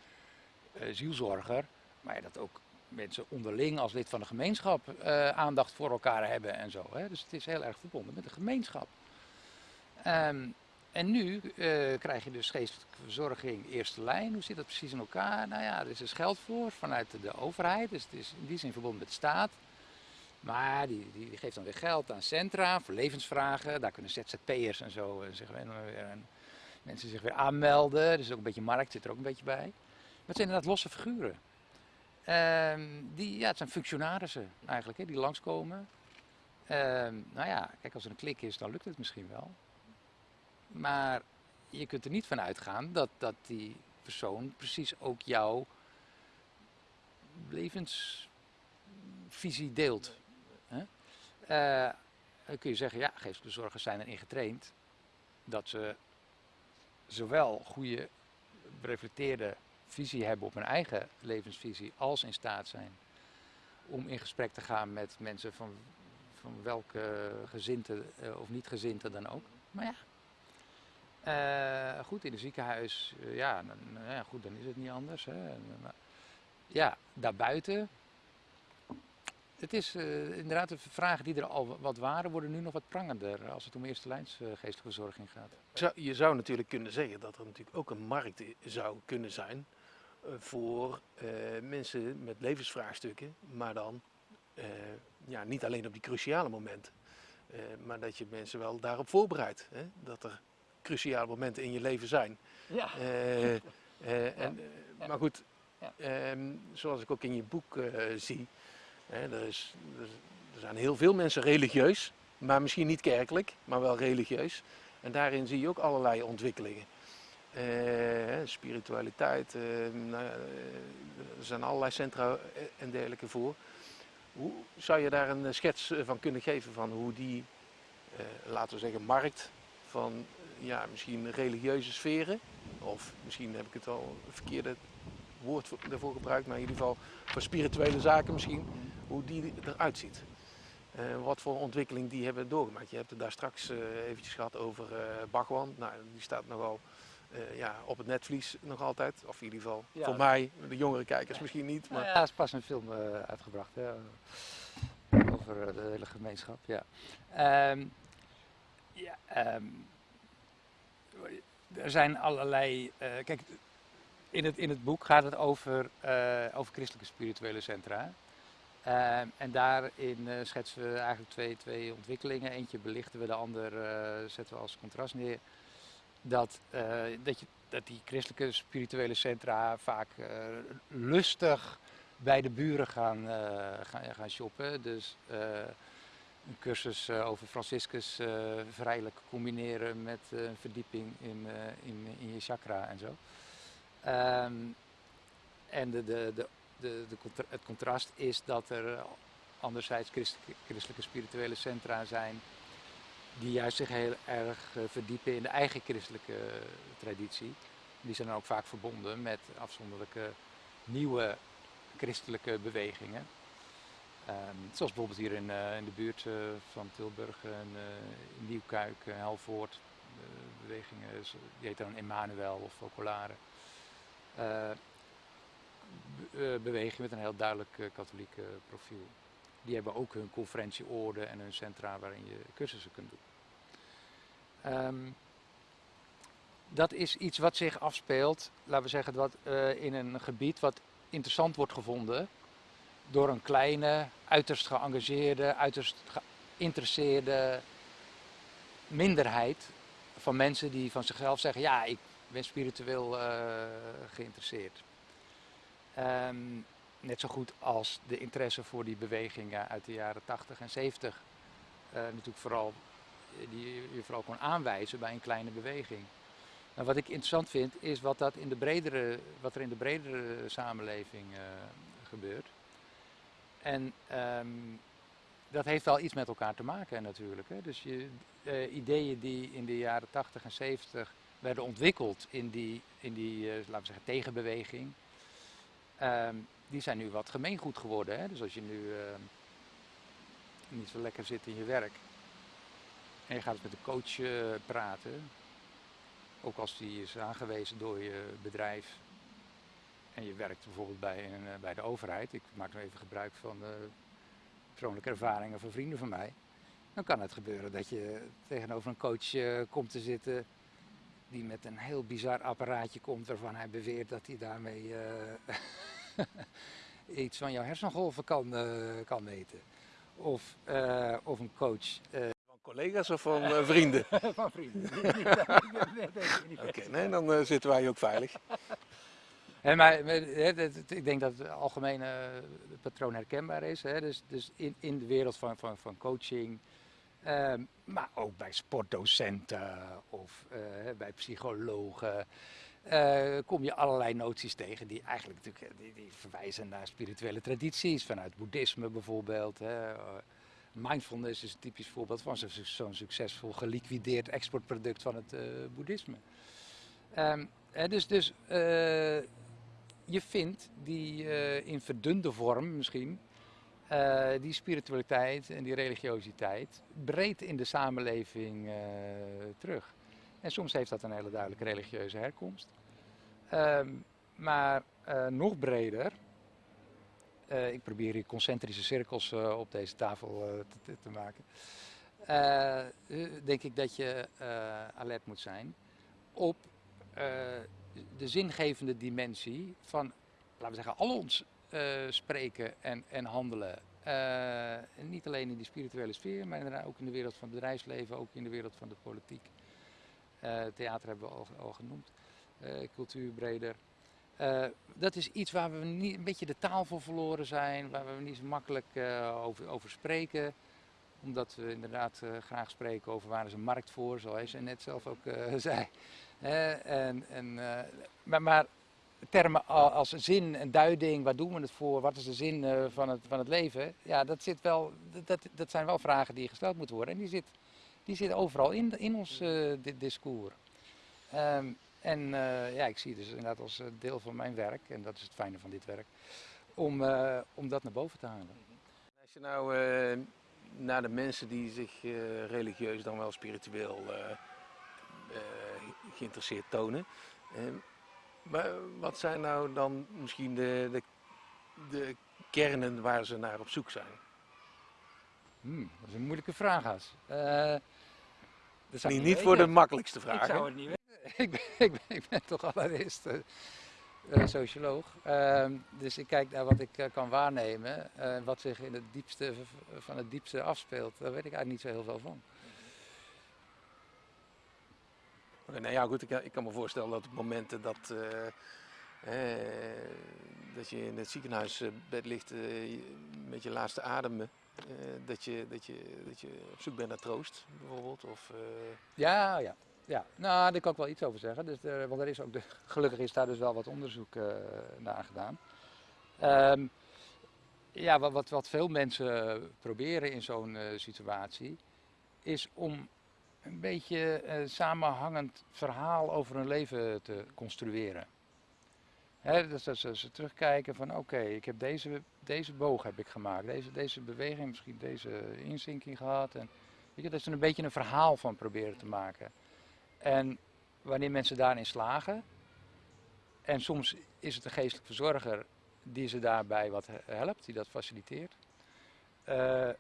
eh, zielzorger. Maar dat ook mensen onderling als lid van de gemeenschap eh, aandacht voor elkaar hebben en zo. Hè. Dus het is heel erg verbonden met de gemeenschap. Ehm, en nu eh, krijg je dus geestelijke verzorging eerste lijn. Hoe zit dat precies in elkaar? Nou ja, er is dus geld voor vanuit de overheid. Dus het is in die zin verbonden met de staat. Maar die, die, geeft dan weer geld aan centra voor levensvragen. Daar kunnen ZZP'ers en zo eh, zich weer, en mensen zich weer aanmelden. Dus ook een beetje markt zit er ook een beetje bij. Maar het zijn inderdaad losse figuren. Ehm, die, ja, het zijn functionarissen eigenlijk, die langskomen. Ehm, nou ja, kijk, als er een klik is, dan lukt het misschien wel. Maar je kunt er niet van uitgaan dat, dat die persoon precies ook jouw levensvisie deelt. Eh, dan kun je zeggen, ja, geestelijke zorgers zijn erin getraind dat ze zowel goede, reflecteerde visie hebben op hun eigen levensvisie, als in staat zijn om in gesprek te gaan met mensen van, van welke gezinte eh, of niet gezinte dan ook. Maar ja, eh, goed, in een ziekenhuis, ja, dan, nou ja, goed, dan is het niet anders. Hè. Ja, daarbuiten. Het is eh, inderdaad de vragen die er al wat waren, worden nu nog wat prangender als het om eerste lijns eh, geestelijke verzorging gaat. Zou- Je zou natuurlijk kunnen zeggen dat er natuurlijk ook een markt zou kunnen zijn eh, voor eh, mensen met levensvraagstukken, maar dan eh, ja, niet alleen op die cruciale momenten, eh, maar dat je mensen wel daarop voorbereidt. Hè? Dat er cruciale momenten in je leven zijn. Ja. Eh, eh, en, Ja. Maar goed, Ja. ehm, zoals ik ook in je boek eh, zie, er, er, zijn heel veel mensen religieus, maar misschien niet kerkelijk, maar wel religieus. En daarin zie je ook allerlei ontwikkelingen. Eh, spiritualiteit, eh, nou eh, er zijn allerlei centra en dergelijke voor. Hoe zou je daar een schets van kunnen geven van hoe die, laten we zeggen, markt van ja, misschien religieuze sferen, of misschien heb ik het al verkeerde woord voor- daarvoor gebruikt, maar in ieder geval voor spirituele zaken misschien, hoe die eruit ziet. Eh, wat voor ontwikkeling die hebben doorgemaakt. Je hebt het daar straks eh, eventjes gehad over eh Bhagwan. Nou, die staat nogal eh, ja, op het netvlies nog altijd. Of in ieder geval Ja. voor mij, de jongere kijkers misschien niet. Maar Nou ja, er is pas een film eh, uitgebracht hè, over de hele gemeenschap. Ja. Ehm, ja, ehm, er zijn allerlei. eh, kijk, in het, in het boek gaat het over, eh, over christelijke spirituele centra. Ehm, en daarin eh, schetsen we eigenlijk twee, twee ontwikkelingen. Eentje belichten we, de ander eh, zetten we als contrast neer. Dat, dat, je, dat die christelijke spirituele centra vaak lustig bij de buren gaan, gaan, gaan shoppen. Dus een cursus over Franciscus vrijelijk combineren met een verdieping in, in, in je chakra en zo. Ehm, en de, de, de, de, het contrast is dat er anderzijds christelijke, christelijke spirituele centra zijn die juist zich heel erg eh, verdiepen in de eigen christelijke eh, traditie. Die zijn dan ook vaak verbonden met afzonderlijke nieuwe christelijke bewegingen. Ehm, zoals bijvoorbeeld hier in, eh, in de buurt eh, van Tilburg, en, eh, in Nieuwkuik, eh, Helvoort, eh, bewegingen, die heet dan Emmanuel of Focolare. Eh, be- eh, beweging met een heel duidelijk eh, katholiek profiel. Die hebben ook hun conferentieorde en hun centra waarin je cursussen kunt doen. Ehm, dat is iets wat zich afspeelt, laten we zeggen, wat, in een gebied wat interessant wordt gevonden door een kleine, uiterst geëngageerde, uiterst geïnteresseerde minderheid van mensen die van zichzelf zeggen, ja, ik ben spiritueel eh, geïnteresseerd. Ehm, net zo goed als de interesse voor die bewegingen uit de jaren 80 en 70 eh, natuurlijk vooral, eh, die je vooral kon aanwijzen bij een kleine beweging. Nou, wat ik interessant vind is wat, dat in de bredere, wat er in de bredere samenleving gebeurt. En ehm, dat heeft wel iets met elkaar te maken natuurlijk. Hè. Dus je, ideeën die in de jaren 80 en 70 werden ontwikkeld in die, in die eh, laten we zeggen, tegenbeweging, ehm, die zijn nu wat gemeengoed geworden. Hè. Dus als je nu ehm, niet zo lekker zit in je werk. En je gaat met de coach eh, praten, ook als die is aangewezen door je bedrijf. En je werkt bijvoorbeeld bij, een, eh, bij de overheid. Ik maak nu even gebruik van de persoonlijke ervaringen van vrienden van mij. Dan kan het gebeuren dat je tegenover een coach komt te zitten die met een heel bizar apparaatje komt waarvan hij beweert dat hij daarmee eh, iets van jouw hersengolven kan, eh, kan meten. Of, eh, of een coach Van collega's of van vrienden? van vrienden. Oké, nee, dan zitten wij ook veilig. Maar, ik denk dat het algemene patroon herkenbaar is. Hè? Dus, dus in, in de wereld van, van, van coaching, ehm, maar ook bij sportdocenten of eh, bij psychologen. eh, kom je allerlei noties tegen die eigenlijk natuurlijk, eh, die, die verwijzen naar spirituele tradities, vanuit boeddhisme bijvoorbeeld. Hè. Mindfulness is een typisch voorbeeld van zo'n succesvol geliquideerd exportproduct van het boeddhisme. Ehm, dus dus je vindt die in verdunde vorm misschien, eh, die spiritualiteit en die religiositeit breed in de samenleving eh, terug. En soms heeft dat een hele duidelijke religieuze herkomst. Ehm, maar eh, nog breder, ik probeer hier concentrische cirkels op deze tafel te, te- maken, denk ik dat je alert moet zijn op de zingevende dimensie van, laten we zeggen, al ons spreken en, en handelen. Eh, niet alleen in die spirituele sfeer, maar inderdaad ook in de wereld van het bedrijfsleven, ook in de wereld van de politiek. Eh, theater hebben we al, genoemd, eh, cultuur breder. Eh, dat is iets waar we niet, een beetje de taal voor verloren zijn, waar we niet zo makkelijk eh, over, over spreken omdat we inderdaad eh, graag spreken over waar is een markt voor, zoals je net zelf ook eh, zei. En, en, eh, maar, maar termen als zin en duiding, waar doen we het voor, wat is de zin eh, van, het, van het leven, ja, dat, zit wel, dat- dat, zijn wel vragen die gesteld moeten worden. En die, zit, die zitten overal in, in ons eh, di- discours. Ehm, en eh, ja, ik zie dus inderdaad als deel van mijn werk, en dat is het fijne van dit werk, om, om dat naar boven te halen. Als je nou naar de mensen die zich religieus dan wel spiritueel geïnteresseerd tonen. Maar wat zijn nou dan misschien de, de, de kernen waar ze naar op zoek zijn? Hmm, dat is een moeilijke vraag, Has. Eh, ik Niet, niet voor de makkelijkste Ik vraag. zou hè? het niet weten. ik, ben, ik, ben, ik ben toch allereerst eh, socioloog. Ehm, dus ik kijk naar wat ik eh, kan waarnemen. eh, wat zich in het diepste van het diepste afspeelt. Daar weet ik eigenlijk niet zo heel veel van. Nou ja, goed, ik, ik kan me voorstellen dat op momenten dat, eh, eh, dat je in het ziekenhuisbed ligt eh, met je laatste ademen, eh, dat, je, dat, je, dat je op zoek bent naar troost, bijvoorbeeld. Of, eh, Ja, ja. ja. Nou, daar kan ik wel iets over zeggen. Dus, eh, want er is ook de, gelukkig is daar dus wel wat onderzoek eh, naar gedaan. Ehm, ja, wat, wat, wat veel mensen proberen in zo'n eh, situatie, is om een beetje een samenhangend verhaal over hun leven te construeren. Dus dat ze, terugkijken van oké, ik heb deze, deze boog heb ik gemaakt, deze, deze beweging, misschien deze inzinking gehad. En, weet je, dat ze er een beetje een verhaal van proberen te maken. En wanneer mensen daarin slagen, en soms is het een geestelijk verzorger die ze daarbij wat he- helpt, die dat faciliteert, eh,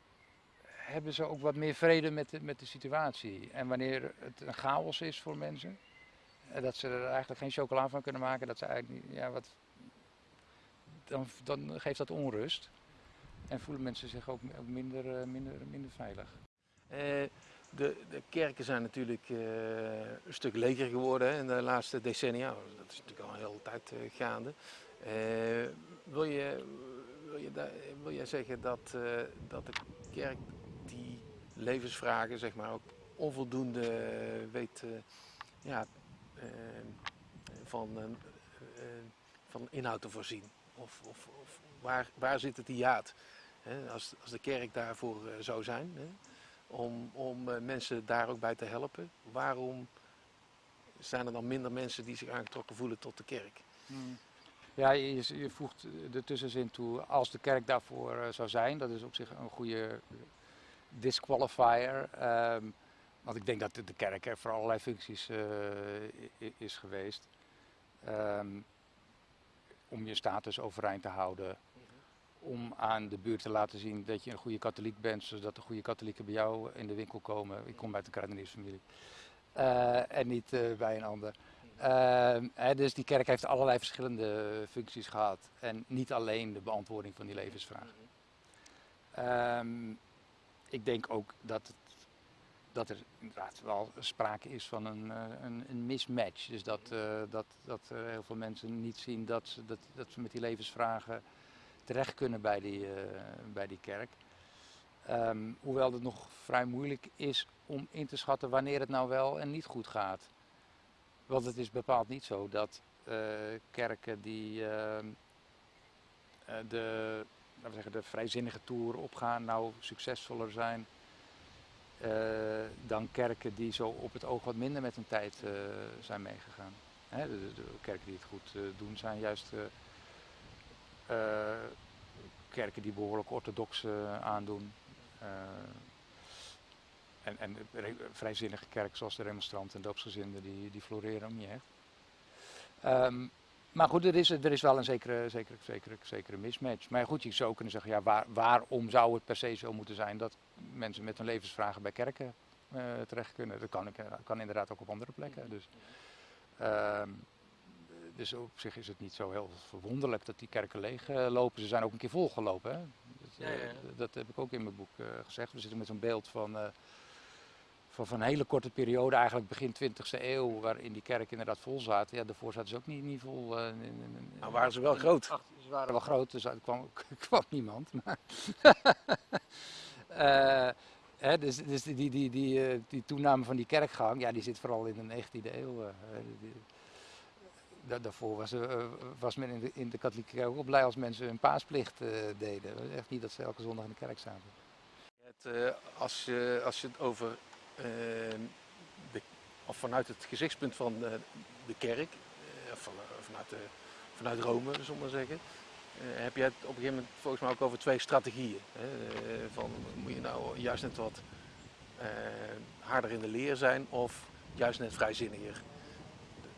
hebben ze ook wat meer vrede met de, met de situatie. En wanneer het een chaos is voor mensen, eh, dat ze er eigenlijk geen chocola van kunnen maken, dat ze eigenlijk niet, ja, wat, dan, dan geeft dat onrust. En voelen mensen zich ook, minder, eh, minder, minder veilig. eh, de, de kerken zijn natuurlijk een stuk leger geworden in de laatste decennia. Dat is natuurlijk al een hele tijd gaande. Wil, je, wil, je wil jij zeggen dat, dat de kerk levensvragen zeg maar, ook onvoldoende weet eh, ja, eh, van, een, eh, van inhoud te voorzien? Of, of, of waar, waar zit het hiaat? Hè, als, als de kerk daarvoor zou zijn, hè, om, om eh, mensen daar ook bij te helpen, waarom zijn er dan minder mensen die zich aangetrokken voelen tot de kerk? Ja, je, je- voegt de tussenzin toe als de kerk daarvoor zou zijn. Dat is op zich een goede, disqualifier. ehm, want ik denk dat de, de kerk er voor allerlei functies eh, is geweest. Ehm, om je status overeind te houden. Om aan de buurt te laten zien dat je een goede katholiek bent, zodat de goede katholieken bij jou in de winkel komen. Ik kom uit een kruideniersfamilie. Eh, en niet eh, bij een ander. Ehm, hè, dus die kerk heeft allerlei verschillende functies gehad. En niet alleen de beantwoording van die levensvraag. Ehm, ik denk ook dat, dat er inderdaad wel sprake is van een, eh, een, een mismatch. Dus dat, eh, dat, dat heel veel mensen niet zien dat ze, dat, dat ze met die levensvragen terecht kunnen bij die, eh, bij die kerk. Ehm, hoewel het nog vrij moeilijk is om in te schatten wanneer het nou wel en niet goed gaat. Want het is bepaald niet zo dat kerken die ehm, eh, de, we zeggen, de vrijzinnige toer opgaan nou succesvoller zijn eh, dan kerken die zo op het oog wat minder met hun tijd eh, zijn meegegaan. Hè, de, kerken die het goed eh, doen zijn juist kerken die behoorlijk orthodox aandoen. En, en vrijzinnige kerken zoals de remonstranten en doopsgezinden, die, die floreren ook niet echt. Ehm, maar goed, er is, er is wel een zekere, zekere, zekere, zekere mismatch. Maar goed, je zou kunnen zeggen, ja, waar, waarom zou het per se zo moeten zijn dat mensen met hun levensvragen bij kerken eh, terecht kunnen? Dat kan, ik, eh, kan inderdaad ook op andere plekken. Dus, ehm, dus op zich is het niet zo heel verwonderlijk dat die kerken leeg eh, lopen. Ze zijn ook een keer volgelopen. Hè? Dat, Ja, ja, ja. dat heb ik ook in mijn boek gezegd. We zitten met zo'n beeld van, van, van een hele korte periode, eigenlijk begin 20e eeuw, waarin die kerken inderdaad vol zaten. Ja, daarvoor zaten ze ook niet, niet vol. eh, in- in- in- Nou waren ze wel groot. Ach, ze waren wel groot, dus er kwam, kwam niemand. Maar Eh, hè, dus dus die, die, die, die, eh, die toename van die kerkgang, ja, die zit vooral in de 19e eeuw. die- die- da- daarvoor was, was men in de, in de katholieke kerk ook blij als mensen hun paasplicht deden. Echt niet dat ze elke zondag in de kerk zaten. Het, als, je, als je het over, de, of vanuit het gezichtspunt van eh, de kerk, eh, of eh, vanuit, de, vanuit Rome, zullen we maar zeggen, heb je het op een gegeven moment volgens mij ook over twee strategieën. Hè? Van, moet je nou juist net wat harder in de leer zijn of juist net vrijzinniger?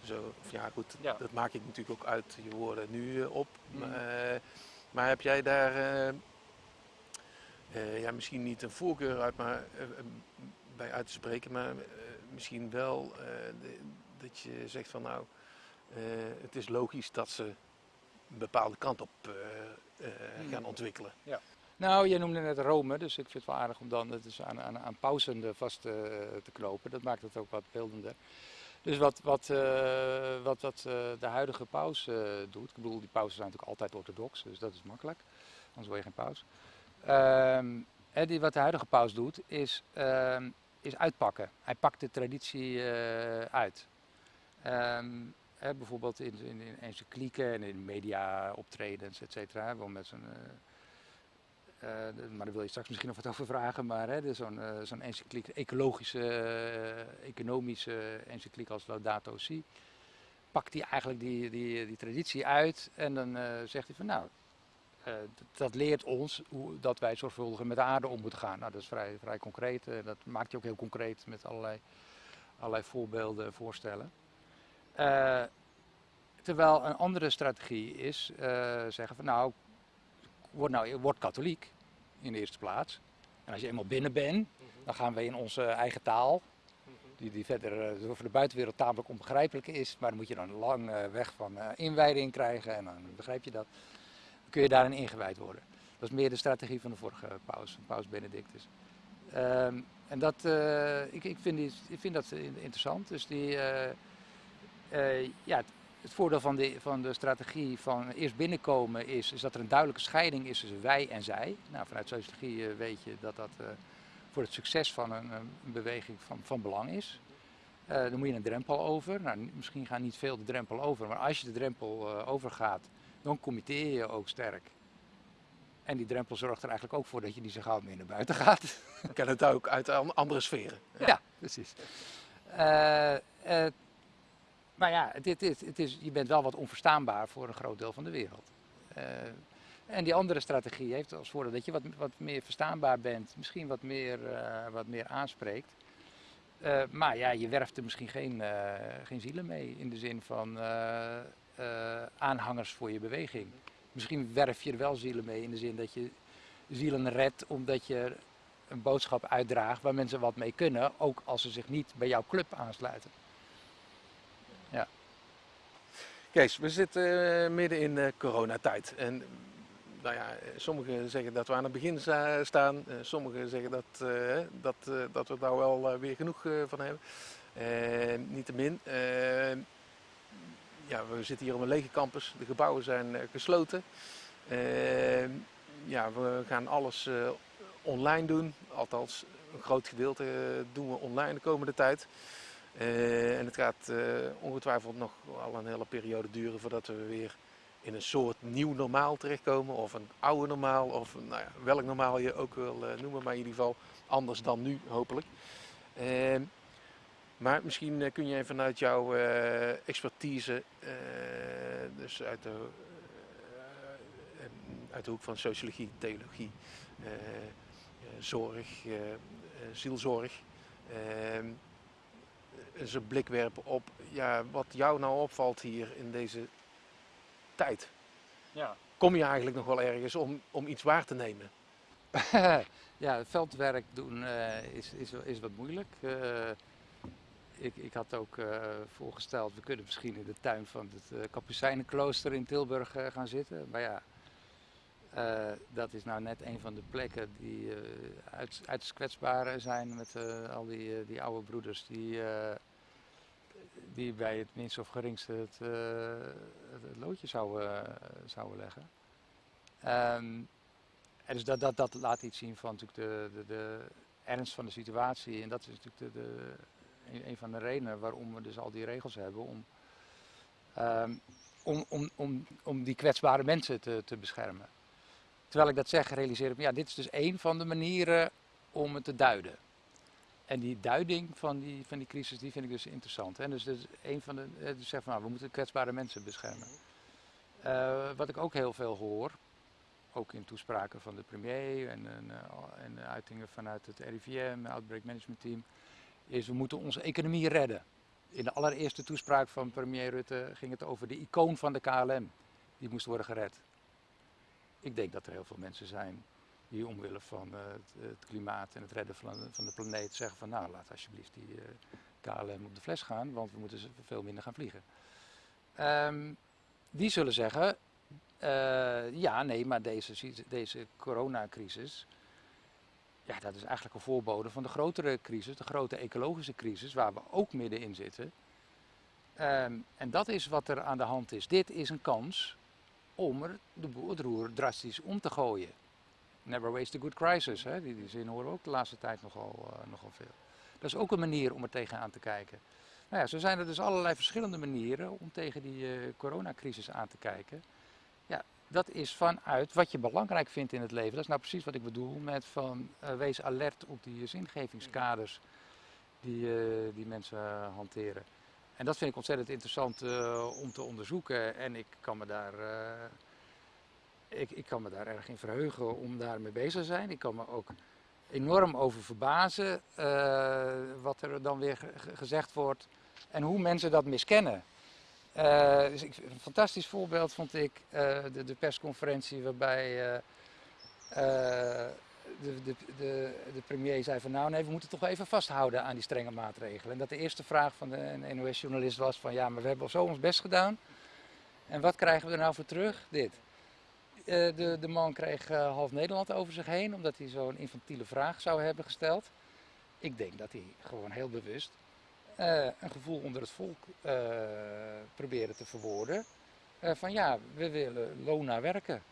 Zo, of ja, goed, Ja. dat maak ik natuurlijk ook uit je woorden nu op. Mhm. Maar, maar heb jij daar ja, misschien niet een voorkeur uit maar, bij uit te spreken, maar eh, misschien wel eh, de- dat je zegt van nou, eh, het is logisch dat ze een bepaalde kant op eh, gaan ontwikkelen. Nou, je noemde net Rome, dus ik vind het wel aardig om dan het dus aan, aan, aan pausen eh, vast eh, te knopen. Dat maakt het ook wat beeldender. Dus wat, wat, wat, wat de huidige paus doet, ik bedoel, die pausen zijn natuurlijk altijd orthodox, dus dat is makkelijk, anders word je geen paus. Ehm, die, wat de huidige paus doet, is, ehm, is uitpakken. Hij pakt de traditie eh, uit. Ehm, hè, bijvoorbeeld in, in, in encyclieken en in media optredens, et cetera, met zo'n... eh, eh, maar daar wil je straks misschien nog wat over vragen. Maar hè, dus zo'n eh, zo'n encycliek, ecologische, economische encycliek als Laudato Si. Pakt hij eigenlijk die, die, die traditie uit en dan zegt hij van nou, dat leert ons hoe, dat wij zorgvuldiger met de aarde om moeten gaan. Nou, dat is vrij, vrij concreet. eh, dat maakt hij ook heel concreet met allerlei, allerlei voorbeelden, voorstellen. Eh, terwijl een andere strategie is eh, zeggen van nou, word, nou, word katholiek in de eerste plaats. En als je eenmaal binnen bent, dan gaan we in onze eigen taal, die, die verder eh, voor de buitenwereld tamelijk onbegrijpelijk is, maar dan moet je dan een lang eh, weg van eh, inwijding krijgen en dan begrijp je dat. Kun je daarin ingewijd worden. Dat is meer de strategie van de vorige paus, paus Benedictus. Ehm, en dat, eh, ik, ik, vind ik vind dat in- interessant. Dus die, eh, eh, ja, het, voordeel van de, van de strategie van eerst binnenkomen is, is dat er een duidelijke scheiding is tussen wij en zij. Nou, vanuit sociologie weet je dat dat voor het succes van een, een beweging van, van belang is. Dan moet je een drempel over. Nou, misschien gaat niet veel de drempel over, maar als je de drempel overgaat, dan committeer je ook sterk. En die drempel zorgt er eigenlijk ook voor dat je niet zo gauw meer naar buiten gaat. Ik ken het ook uit an- andere sferen. Ja, precies. Eh, maar ja, het, is- het is, je bent wel wat onverstaanbaar voor een groot deel van de wereld. Eh, En die andere strategie heeft als voordeel dat je wat, wat meer verstaanbaar bent, misschien wat meer, wat meer aanspreekt. Maar ja, je werft er misschien geen, geen zielen mee in de zin van aanhangers voor je beweging. Misschien werf je er wel zielen mee in de zin dat je zielen redt omdat je een boodschap uitdraagt waar mensen wat mee kunnen, ook als ze zich niet bij jouw club aansluiten. Kees, we zitten eh, midden in eh, coronatijd. En nou ja, eh, sommigen zeggen dat we aan het begin sta- staan. eh, sommigen zeggen dat, eh, dat, eh, dat we daar wel eh, weer genoeg eh, van hebben. Eh Niettemin, eh, ja, we zitten hier op een lege campus. De gebouwen zijn eh, gesloten. Eh, ja, we gaan alles eh, online doen. Althans, een groot gedeelte eh, doen we online de komende tijd. En het gaat ongetwijfeld nog al een hele periode duren voordat we weer in een soort nieuw normaal terechtkomen. Of een oude normaal, of nou ja, welk normaal je ook wil noemen, maar in ieder geval anders dan nu hopelijk. Maar misschien eh, kun jij vanuit jouw eh, expertise, eh, dus uit de, uit de hoek van sociologie, theologie, zorg, zielzorg, eens een blik werpen op ja, wat jou nou opvalt hier in deze tijd. Ja, Kom je eigenlijk nog wel ergens om, om iets waar te nemen? ja, veldwerk doen is, is, is wat moeilijk. Ik, ik had ook eh, voorgesteld, we kunnen misschien in de tuin van het eh Kapucijnenklooster in Tilburg eh, gaan zitten. Maar ja, dat is nou net een van de plekken die uit, zijn met al die, die oude broeders die, die bij het minst of geringste het, het, het loodje zouden, zouden leggen. Ehm, en dus dat, dat, dat laat iets zien van natuurlijk de, de, de ernst van de situatie. En dat is natuurlijk de, de, een, een van de redenen waarom we dus al die regels hebben. Om, ehm, om, om, om, om die kwetsbare mensen te, te beschermen. Terwijl ik dat zeg, realiseer ik me, ja, dit is dus één van de manieren om het te duiden. En die duiding van die, van die crisis, die vind ik dus interessant. Hè? Dus is een van de, dus zeg van, we moeten kwetsbare mensen beschermen. Eh, wat ik ook heel veel hoor, ook in toespraken van de premier en, en, eh, en uitingen vanuit het RIVM, Outbreak Management Team, is we moeten onze economie redden. In de allereerste toespraak van premier Rutte ging het over de icoon van de KLM. Die moest worden gered. Ik denk dat er heel veel mensen zijn die omwille van eh, het, klimaat en het redden van, de planeet zeggen van nou laat alsjeblieft die eh, KLM op de fles gaan, want we moeten veel minder gaan vliegen. Ehm, die zullen zeggen, eh, ja nee, maar deze, deze coronacrisis, ja, dat is eigenlijk een voorbode van de grotere crisis, de grote ecologische crisis, waar we ook middenin zitten. Ehm, en dat is wat er aan de hand is. Dit is een kans om er de roer drastisch om te gooien. Never waste a good crisis, hè? Die, zin horen we ook de laatste tijd nogal, eh, nogal veel. Dat is ook een manier om er tegenaan te kijken. Nou ja, zo zijn er dus allerlei verschillende manieren om tegen die eh, coronacrisis aan te kijken. Dat is vanuit wat je belangrijk vindt in het leven. Dat is nou precies wat ik bedoel met van eh, wees alert op die zingevingskaders die, eh, die mensen eh, hanteren. En dat vind ik ontzettend interessant om te onderzoeken. En ik kan me daar, ik, ik kan me daar erg in verheugen om daarmee bezig te zijn. Ik kan me ook enorm over verbazen wat er dan weer ge- ge- gezegd wordt en hoe mensen dat miskennen. Eh, dus een fantastisch voorbeeld vond ik eh, de, de persconferentie waarbij eh, de, de, de, premier zei van nou nee, we moeten toch even vasthouden aan die strenge maatregelen. En dat de eerste vraag van de NOS-journalist was van ja, maar we hebben zo ons best gedaan. En wat krijgen we er nou voor terug? Dit. De, man kreeg half Nederland over zich heen omdat hij zo'n infantiele vraag zou hebben gesteld. Ik denk dat hij gewoon heel bewust eh, een gevoel onder het volk eh probeerde te verwoorden. eh, van ja, we willen loon naar werken.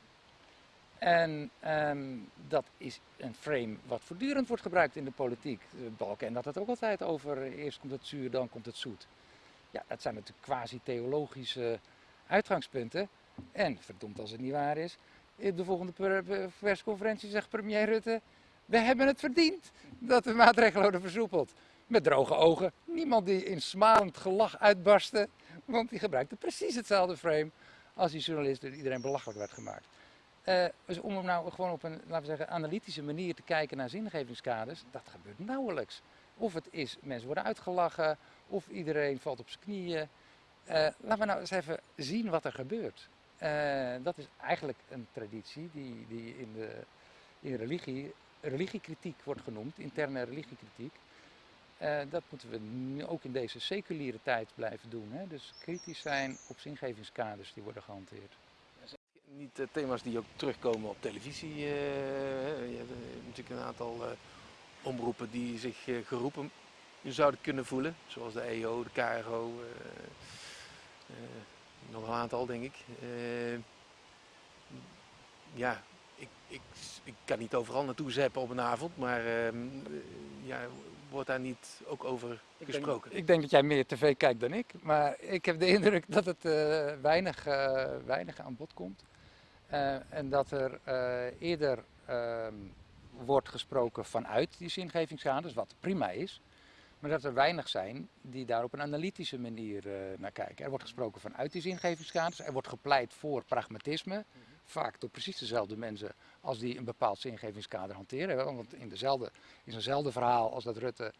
En ehm, dat is een frame wat voortdurend wordt gebruikt in de politiek. Balken had het ook altijd over eerst komt het zuur, dan komt het zoet. Ja, dat zijn natuurlijk quasi-theologische uitgangspunten. En verdomd als het niet waar is, op de volgende per- per- persconferentie zegt premier Rutte, we hebben het verdiend dat de maatregelen worden versoepeld. Met droge ogen, niemand die in smalend gelach uitbarstte, want die gebruikte precies hetzelfde frame als die journalist door iedereen belachelijk werd gemaakt. Eh, dus om nou gewoon op een, laten we zeggen, analytische manier te kijken naar zingevingskaders, dat gebeurt nauwelijks. Of het is, mensen worden uitgelachen, of iedereen valt op zijn knieën. Eh, laten we nou eens even zien wat er gebeurt. Eh, dat is eigenlijk een traditie die, die in, de, in religie religiekritiek wordt genoemd, interne religiekritiek. Eh, dat moeten we ook in deze seculiere tijd blijven doen. Hè? Dus kritisch zijn op zingevingskaders die worden gehanteerd. Niet eh, thema's die ook terugkomen op televisie. eh, je hebt natuurlijk een aantal omroepen die zich geroepen zouden kunnen voelen. Zoals de EO, de KRO. nog een aantal, denk ik. Ja, ik, ik, ik kan niet overal naartoe zeppen op een avond. Maar ehm, eh, ja, wordt daar niet ook over gesproken? Ik denk dat jij meer tv kijkt dan ik, maar ik heb de indruk dat het eh, weinig, eh, weinig aan bod komt. Eh, en dat er eerder ehm, wordt gesproken vanuit die zingevingskaders, wat prima is. Maar dat er weinig zijn die daar op een analytische manier naar kijken. Er wordt gesproken vanuit die zingevingskaders. Er wordt gepleit voor pragmatisme. Vaak door precies dezelfde mensen als die een bepaald zingevingskader hanteren. Want in, dezelfde, in zo'nzelfde verhaal als dat Rutte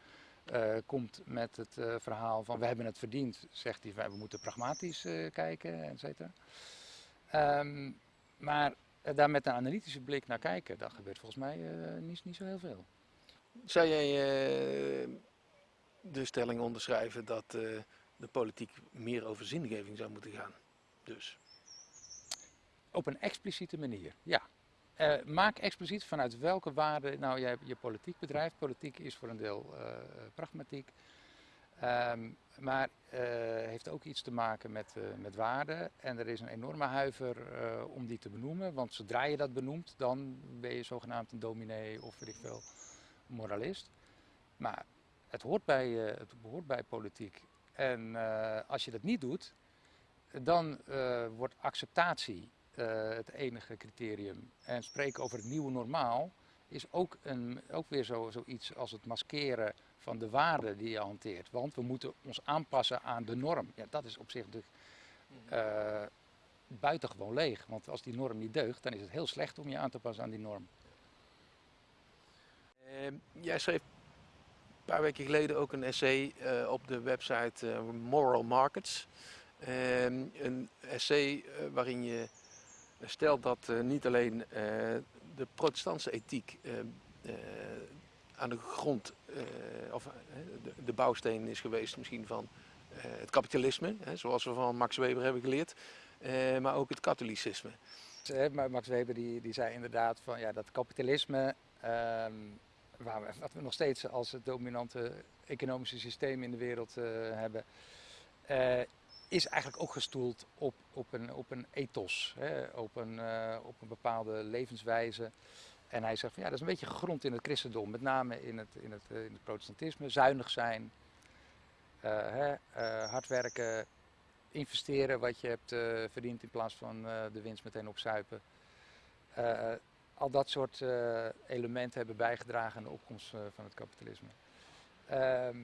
eh, komt met het eh, verhaal van we hebben het verdiend, zegt hij we moeten pragmatisch eh, kijken, et cetera. Ehm, maar daar met een analytische blik naar kijken, dat gebeurt volgens mij niet, niet zo heel veel. Zou jij de stelling onderschrijven dat de politiek meer over zingeving zou moeten gaan? Dus. Op een expliciete manier, ja. Eh, maak expliciet vanuit welke waarden nou jij je politiek bedrijft. Politiek is voor een deel eh, pragmatiek. Ehm, maar eh, heeft ook iets te maken met, met waarden. En er is een enorme huiver om die te benoemen. Want zodra je dat benoemt, dan ben je zogenaamd een dominee of weet ik veel, moralist. Maar het hoort bij, het behoort bij politiek. En als je dat niet doet, dan wordt acceptatie het enige criterium. En spreken over het nieuwe normaal is ook, een, ook weer zo, zoiets als het maskeren van de waarden die je hanteert. Want we moeten ons aanpassen aan de norm. Ja, dat is op zich de, eh, buitengewoon leeg. Want als die norm niet deugt, dan is het heel slecht om je aan te passen aan die norm. Eh, jij schreef een paar weken geleden ook een essay eh, op de website eh, Moral Markets. Ehm, een essay eh, waarin je stelt dat eh, niet alleen eh, de protestantse ethiek eh, aan de grond, of de, bouwsteen is geweest misschien van het kapitalisme, zoals we van Max Weber hebben geleerd, maar ook het katholicisme. Max Weber die, die zei inderdaad van ja, dat kapitalisme, ehm, waar we, wat we nog steeds als het dominante economische systeem in de wereld hebben, is eigenlijk ook gestoeld op, op, een, op een ethos, hè, op, een, eh, op een bepaalde levenswijze. En hij zegt van ja, dat is een beetje gegrond in het christendom, met name in het, in het, eh, in het protestantisme. Zuinig zijn, eh, hè, hard werken, investeren wat je hebt verdiend in plaats van de winst meteen opzuipen. Al dat soort elementen hebben bijgedragen aan de opkomst van het kapitalisme. Ehm,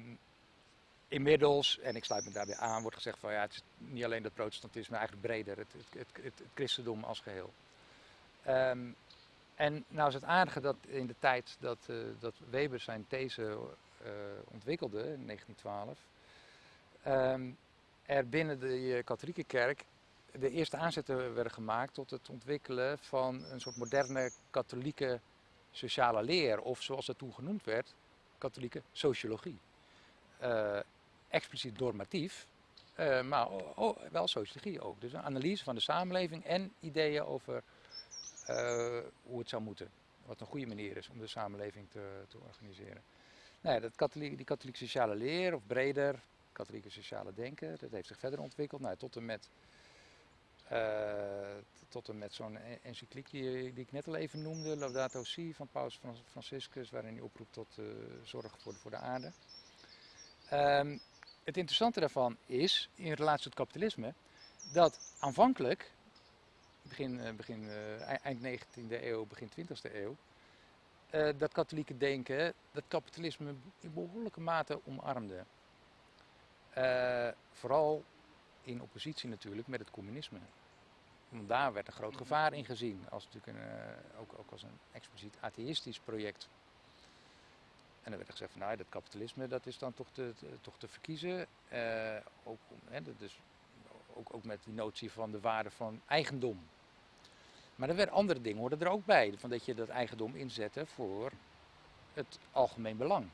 inmiddels, en ik sluit me daarbij aan, wordt gezegd van ja, het is niet alleen het protestantisme, eigenlijk breder, het, het, het, christendom als geheel. Ehm, en nou is het aardige dat in de tijd dat, eh, dat Weber zijn these eh, ontwikkelde, in 1912, ehm, er binnen de katholieke kerk de eerste aanzetten werden gemaakt tot het ontwikkelen van een soort moderne katholieke sociale leer, of zoals dat toen genoemd werd, katholieke sociologie. Eh, expliciet normatief, eh, maar wel sociologie ook. Dus een analyse van de samenleving en ideeën over eh, hoe het zou moeten. Wat een goede manier is om de samenleving te, te organiseren. Nou ja, dat katholiek, die katholieke sociale leer, of breder, katholieke sociale denken, dat heeft zich verder ontwikkeld. Nou, tot en met, eh, tot en met zo'n en- encycliek die, ik net al even noemde, Laudato Si van Paus Fran- Franciscus, waarin hij oproept tot zorg voor, voor de aarde. Ehm, het interessante daarvan is, in relatie tot kapitalisme, dat aanvankelijk, begin, eh, begin, eh, ei- eind 19e eeuw, begin 20e eeuw, eh, dat katholieke denken dat kapitalisme in behoorlijke mate omarmde. Vooral in oppositie natuurlijk met het communisme. Daar werd een groot gevaar in gezien, als natuurlijk een, ook, ook als een expliciet atheïstisch project. Dan werd er gezegd van nou, dat kapitalisme dat is dan toch te, toch te verkiezen. Eh, ook, hè, dus, ook, ook met die notie van de waarde van eigendom. Maar er werden andere dingen hoorden er ook bij. Van dat je dat eigendom inzette voor het algemeen belang.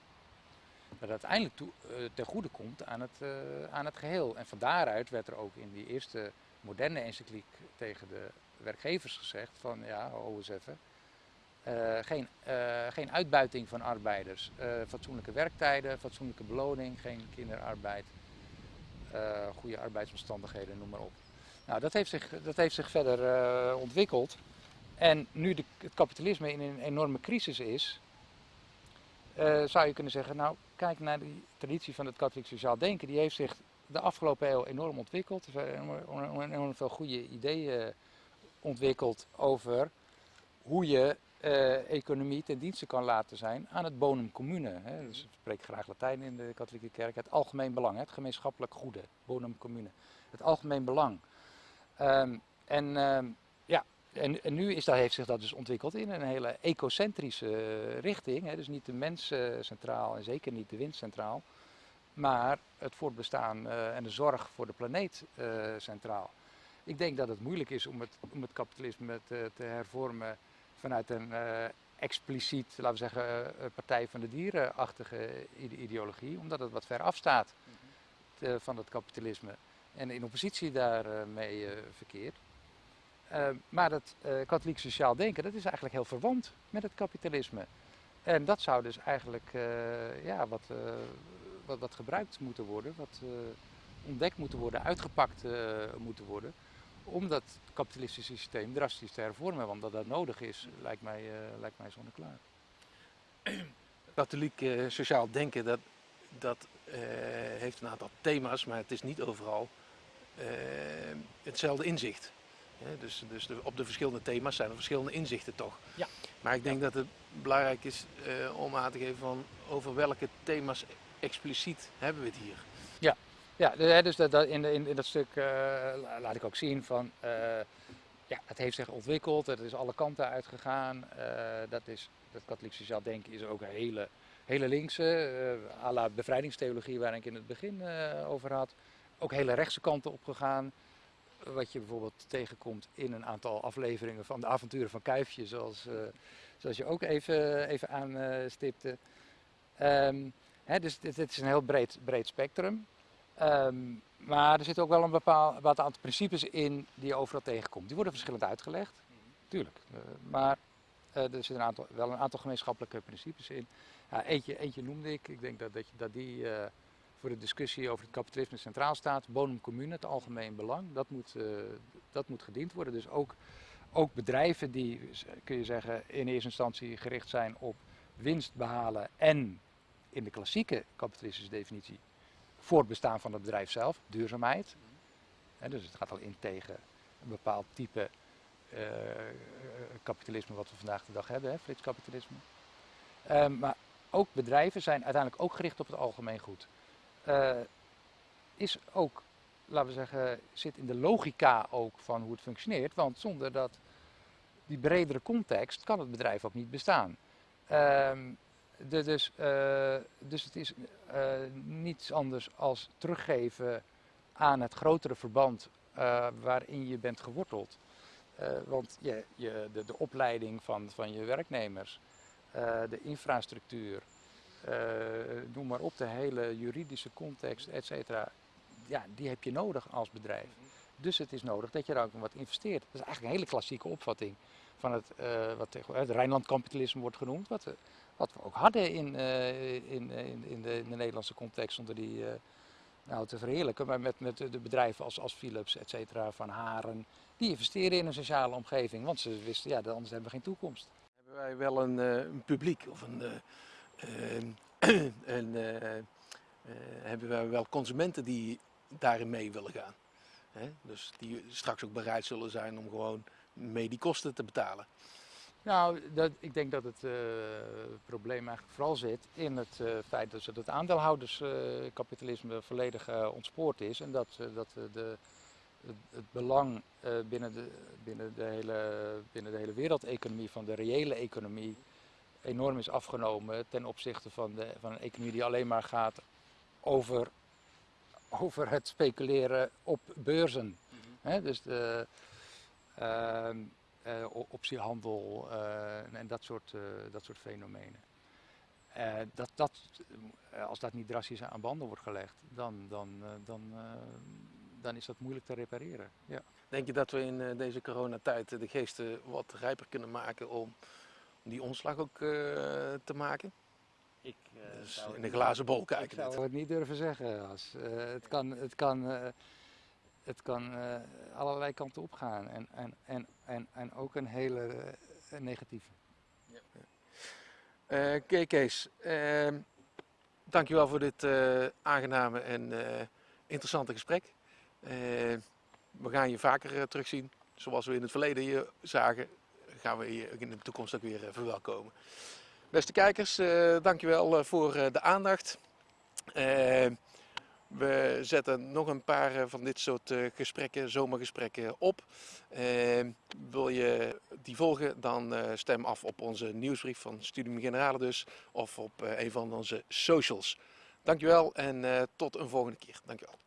Dat uiteindelijk toe, eh, ten goede komt aan het, eh, aan het geheel. En van daaruit werd er ook in die eerste moderne encycliek tegen de werkgevers gezegd van ja, ho eens even. Eh, geen, eh, geen uitbuiting van arbeiders. eh, fatsoenlijke werktijden, fatsoenlijke beloning, geen kinderarbeid. goede arbeidsomstandigheden, noem maar op. Nou, dat heeft zich, dat heeft zich verder ontwikkeld. En nu de, het kapitalisme in een enorme crisis is, zou je kunnen zeggen, nou kijk naar die traditie van het katholiek sociaal denken. Die heeft zich de afgelopen eeuw enorm ontwikkeld. Er zijn enorm, veel goede ideeën ontwikkeld over hoe je eh, economie ten dienste kan laten zijn aan het bonum commune. Hè. Dus ik spreek graag Latijn in de katholieke kerk. Het algemeen belang, het gemeenschappelijk goede, bonum commune. Het algemeen belang. Ehm, en ehm, ja, en, nu is dat, heeft zich dat dus ontwikkeld in een hele ecocentrische richting. Hè. Dus niet de mens eh, centraal en zeker niet de wind centraal. Maar het voortbestaan eh, en de zorg voor de planeet centraal. Ik denk dat het moeilijk is om het, om het kapitalisme te hervormen vanuit een eh, expliciet, laten we zeggen, eh, Partij van de Dieren-achtige ide- ideologie. Omdat het wat ver afstaat eh, van het kapitalisme. En in oppositie daarmee eh verkeert. Eh, maar dat eh, katholiek sociaal denken, dat is eigenlijk heel verwant met het kapitalisme. En dat zou dus eigenlijk eh, ja, wat, eh, wat, wat gebruikt moeten worden, wat eh, ontdekt moeten worden, uitgepakt eh, moeten worden. Om dat kapitalistische systeem drastisch te hervormen. Want dat dat nodig is, lijkt mij, eh, lijkt mij zonneklaar. Katholiek eh, sociaal denken, dat, dat eh, heeft een aantal thema's, maar het is niet overal hetzelfde inzicht. Hè, dus dus de- op de verschillende thema's zijn er verschillende inzichten toch. Ja. Maar ik denk dat het belangrijk is eh, om aan te geven van over welke thema's expliciet hebben we het hier. Ja, de- hè, dus dat, in, in, dat stuk eh, la- laat ik ook zien van, eh, ja, het heeft zich ontwikkeld, het is alle kanten uitgegaan. eh, dat is, dat katholiek sociaal denken is ook een hele, hele linkse, à la bevrijdingstheologie waar ik in het begin over had. Ook hele rechtse kanten opgegaan. Wat je bijvoorbeeld tegenkomt in een aantal afleveringen van de avonturen van Kuifje, zoals, zoals je ook even, even aanstipte. Ehm dus dit, dit is een heel breed, breed spectrum. Ehm, maar er zitten ook wel een bepaald, bepaald aantal principes in die je overal tegenkomt. Die worden verschillend uitgelegd, tuurlijk. Eh, maar eh, er zitten een aantal, wel een aantal gemeenschappelijke principes in. Ja, eentje, eentje noemde ik. Ik denk dat, dat, die eh, voor de discussie over het kapitalisme centraal staat. Bonum commune, het algemeen belang. Dat moet, dat moet gediend worden. Dus ook, ook bedrijven die, kun je zeggen, in eerste instantie gericht zijn op winst behalen en in de klassieke kapitalistische definitie voortbestaan van het bedrijf zelf, duurzaamheid. Dus het gaat al in tegen een bepaald type eh, kapitalisme wat we vandaag de dag hebben, flitskapitalisme. Ehm, maar ook bedrijven zijn uiteindelijk ook gericht op het algemeen goed. Eh, is ook, laten we zeggen, zit in de logica ook van hoe het functioneert, want zonder dat die bredere context kan het bedrijf ook niet bestaan. Ehm, dus, eh, dus het is eh, niets anders als teruggeven aan het grotere verband eh, waarin je bent geworteld. Want je, je, de, de opleiding van, van je werknemers, de infrastructuur, noem maar op, de hele juridische context, et cetera, ja, die heb je nodig als bedrijf. Dus het is nodig dat je daar ook wat investeert. Dat is eigenlijk een hele klassieke opvatting van het, wat tegenwoordig het Rijnland-kapitalisme wordt genoemd. Wat, wat we ook hadden in, eh, in, in, in, de, in de Nederlandse context zonder die eh, nou, te verheerlijken. Maar met, met de bedrijven als, als Philips, et cetera, Van Haren. Die investeren in een sociale omgeving. Want ze wisten, ja, anders hebben we geen toekomst. Hebben wij wel een, eh, een publiek of een, eh, eh, eh, eh, hebben wij wel consumenten die daarin mee willen gaan. Dus die straks ook bereid zullen zijn om gewoon mee die kosten te betalen. Nou, dat, ik denk dat het eh, probleem eigenlijk vooral zit in het eh, feit dat het aandeelhouderskapitalisme volledig eh, ontspoord is. En dat, dat de, het, het belang binnen, de, binnen, de hele, binnen de hele wereldeconomie, van de reële economie, enorm is afgenomen ten opzichte van, de, van een economie die alleen maar gaat over, over het speculeren op beurzen. Hè, dus de ehm, eh, optiehandel eh, en dat soort, eh, dat soort fenomenen. Eh, dat, dat, eh, als dat niet drastisch aan banden wordt gelegd, dan, dan, eh, dan, eh, dan is dat moeilijk te repareren. Ja. Denk je dat we in eh, deze coronatijd de geesten wat rijper kunnen maken om die omslag ook eh, te maken? Ik, eh, Dus zou in de glazen bol Ik kijken. zou net. het niet durven zeggen. Als, eh, het kan, het kan, eh, het kan eh, allerlei kanten opgaan en, en, en, en, en ook een hele eh, negatieve. Eh, Oké Kees, ehm, dankjewel voor dit aangename en interessante gesprek. Eh, we gaan je vaker terugzien. Zoals we in het verleden je zagen, gaan we je in de toekomst ook weer verwelkomen. Beste kijkers, dankjewel voor de aandacht. We zetten nog een paar eh, van dit soort eh, gesprekken, zomergesprekken op. Eh, wil je die volgen, dan eh, stem af op onze nieuwsbrief van Studium Generale dus, of op een van onze socials. Dankjewel en tot een volgende keer. Dankjewel.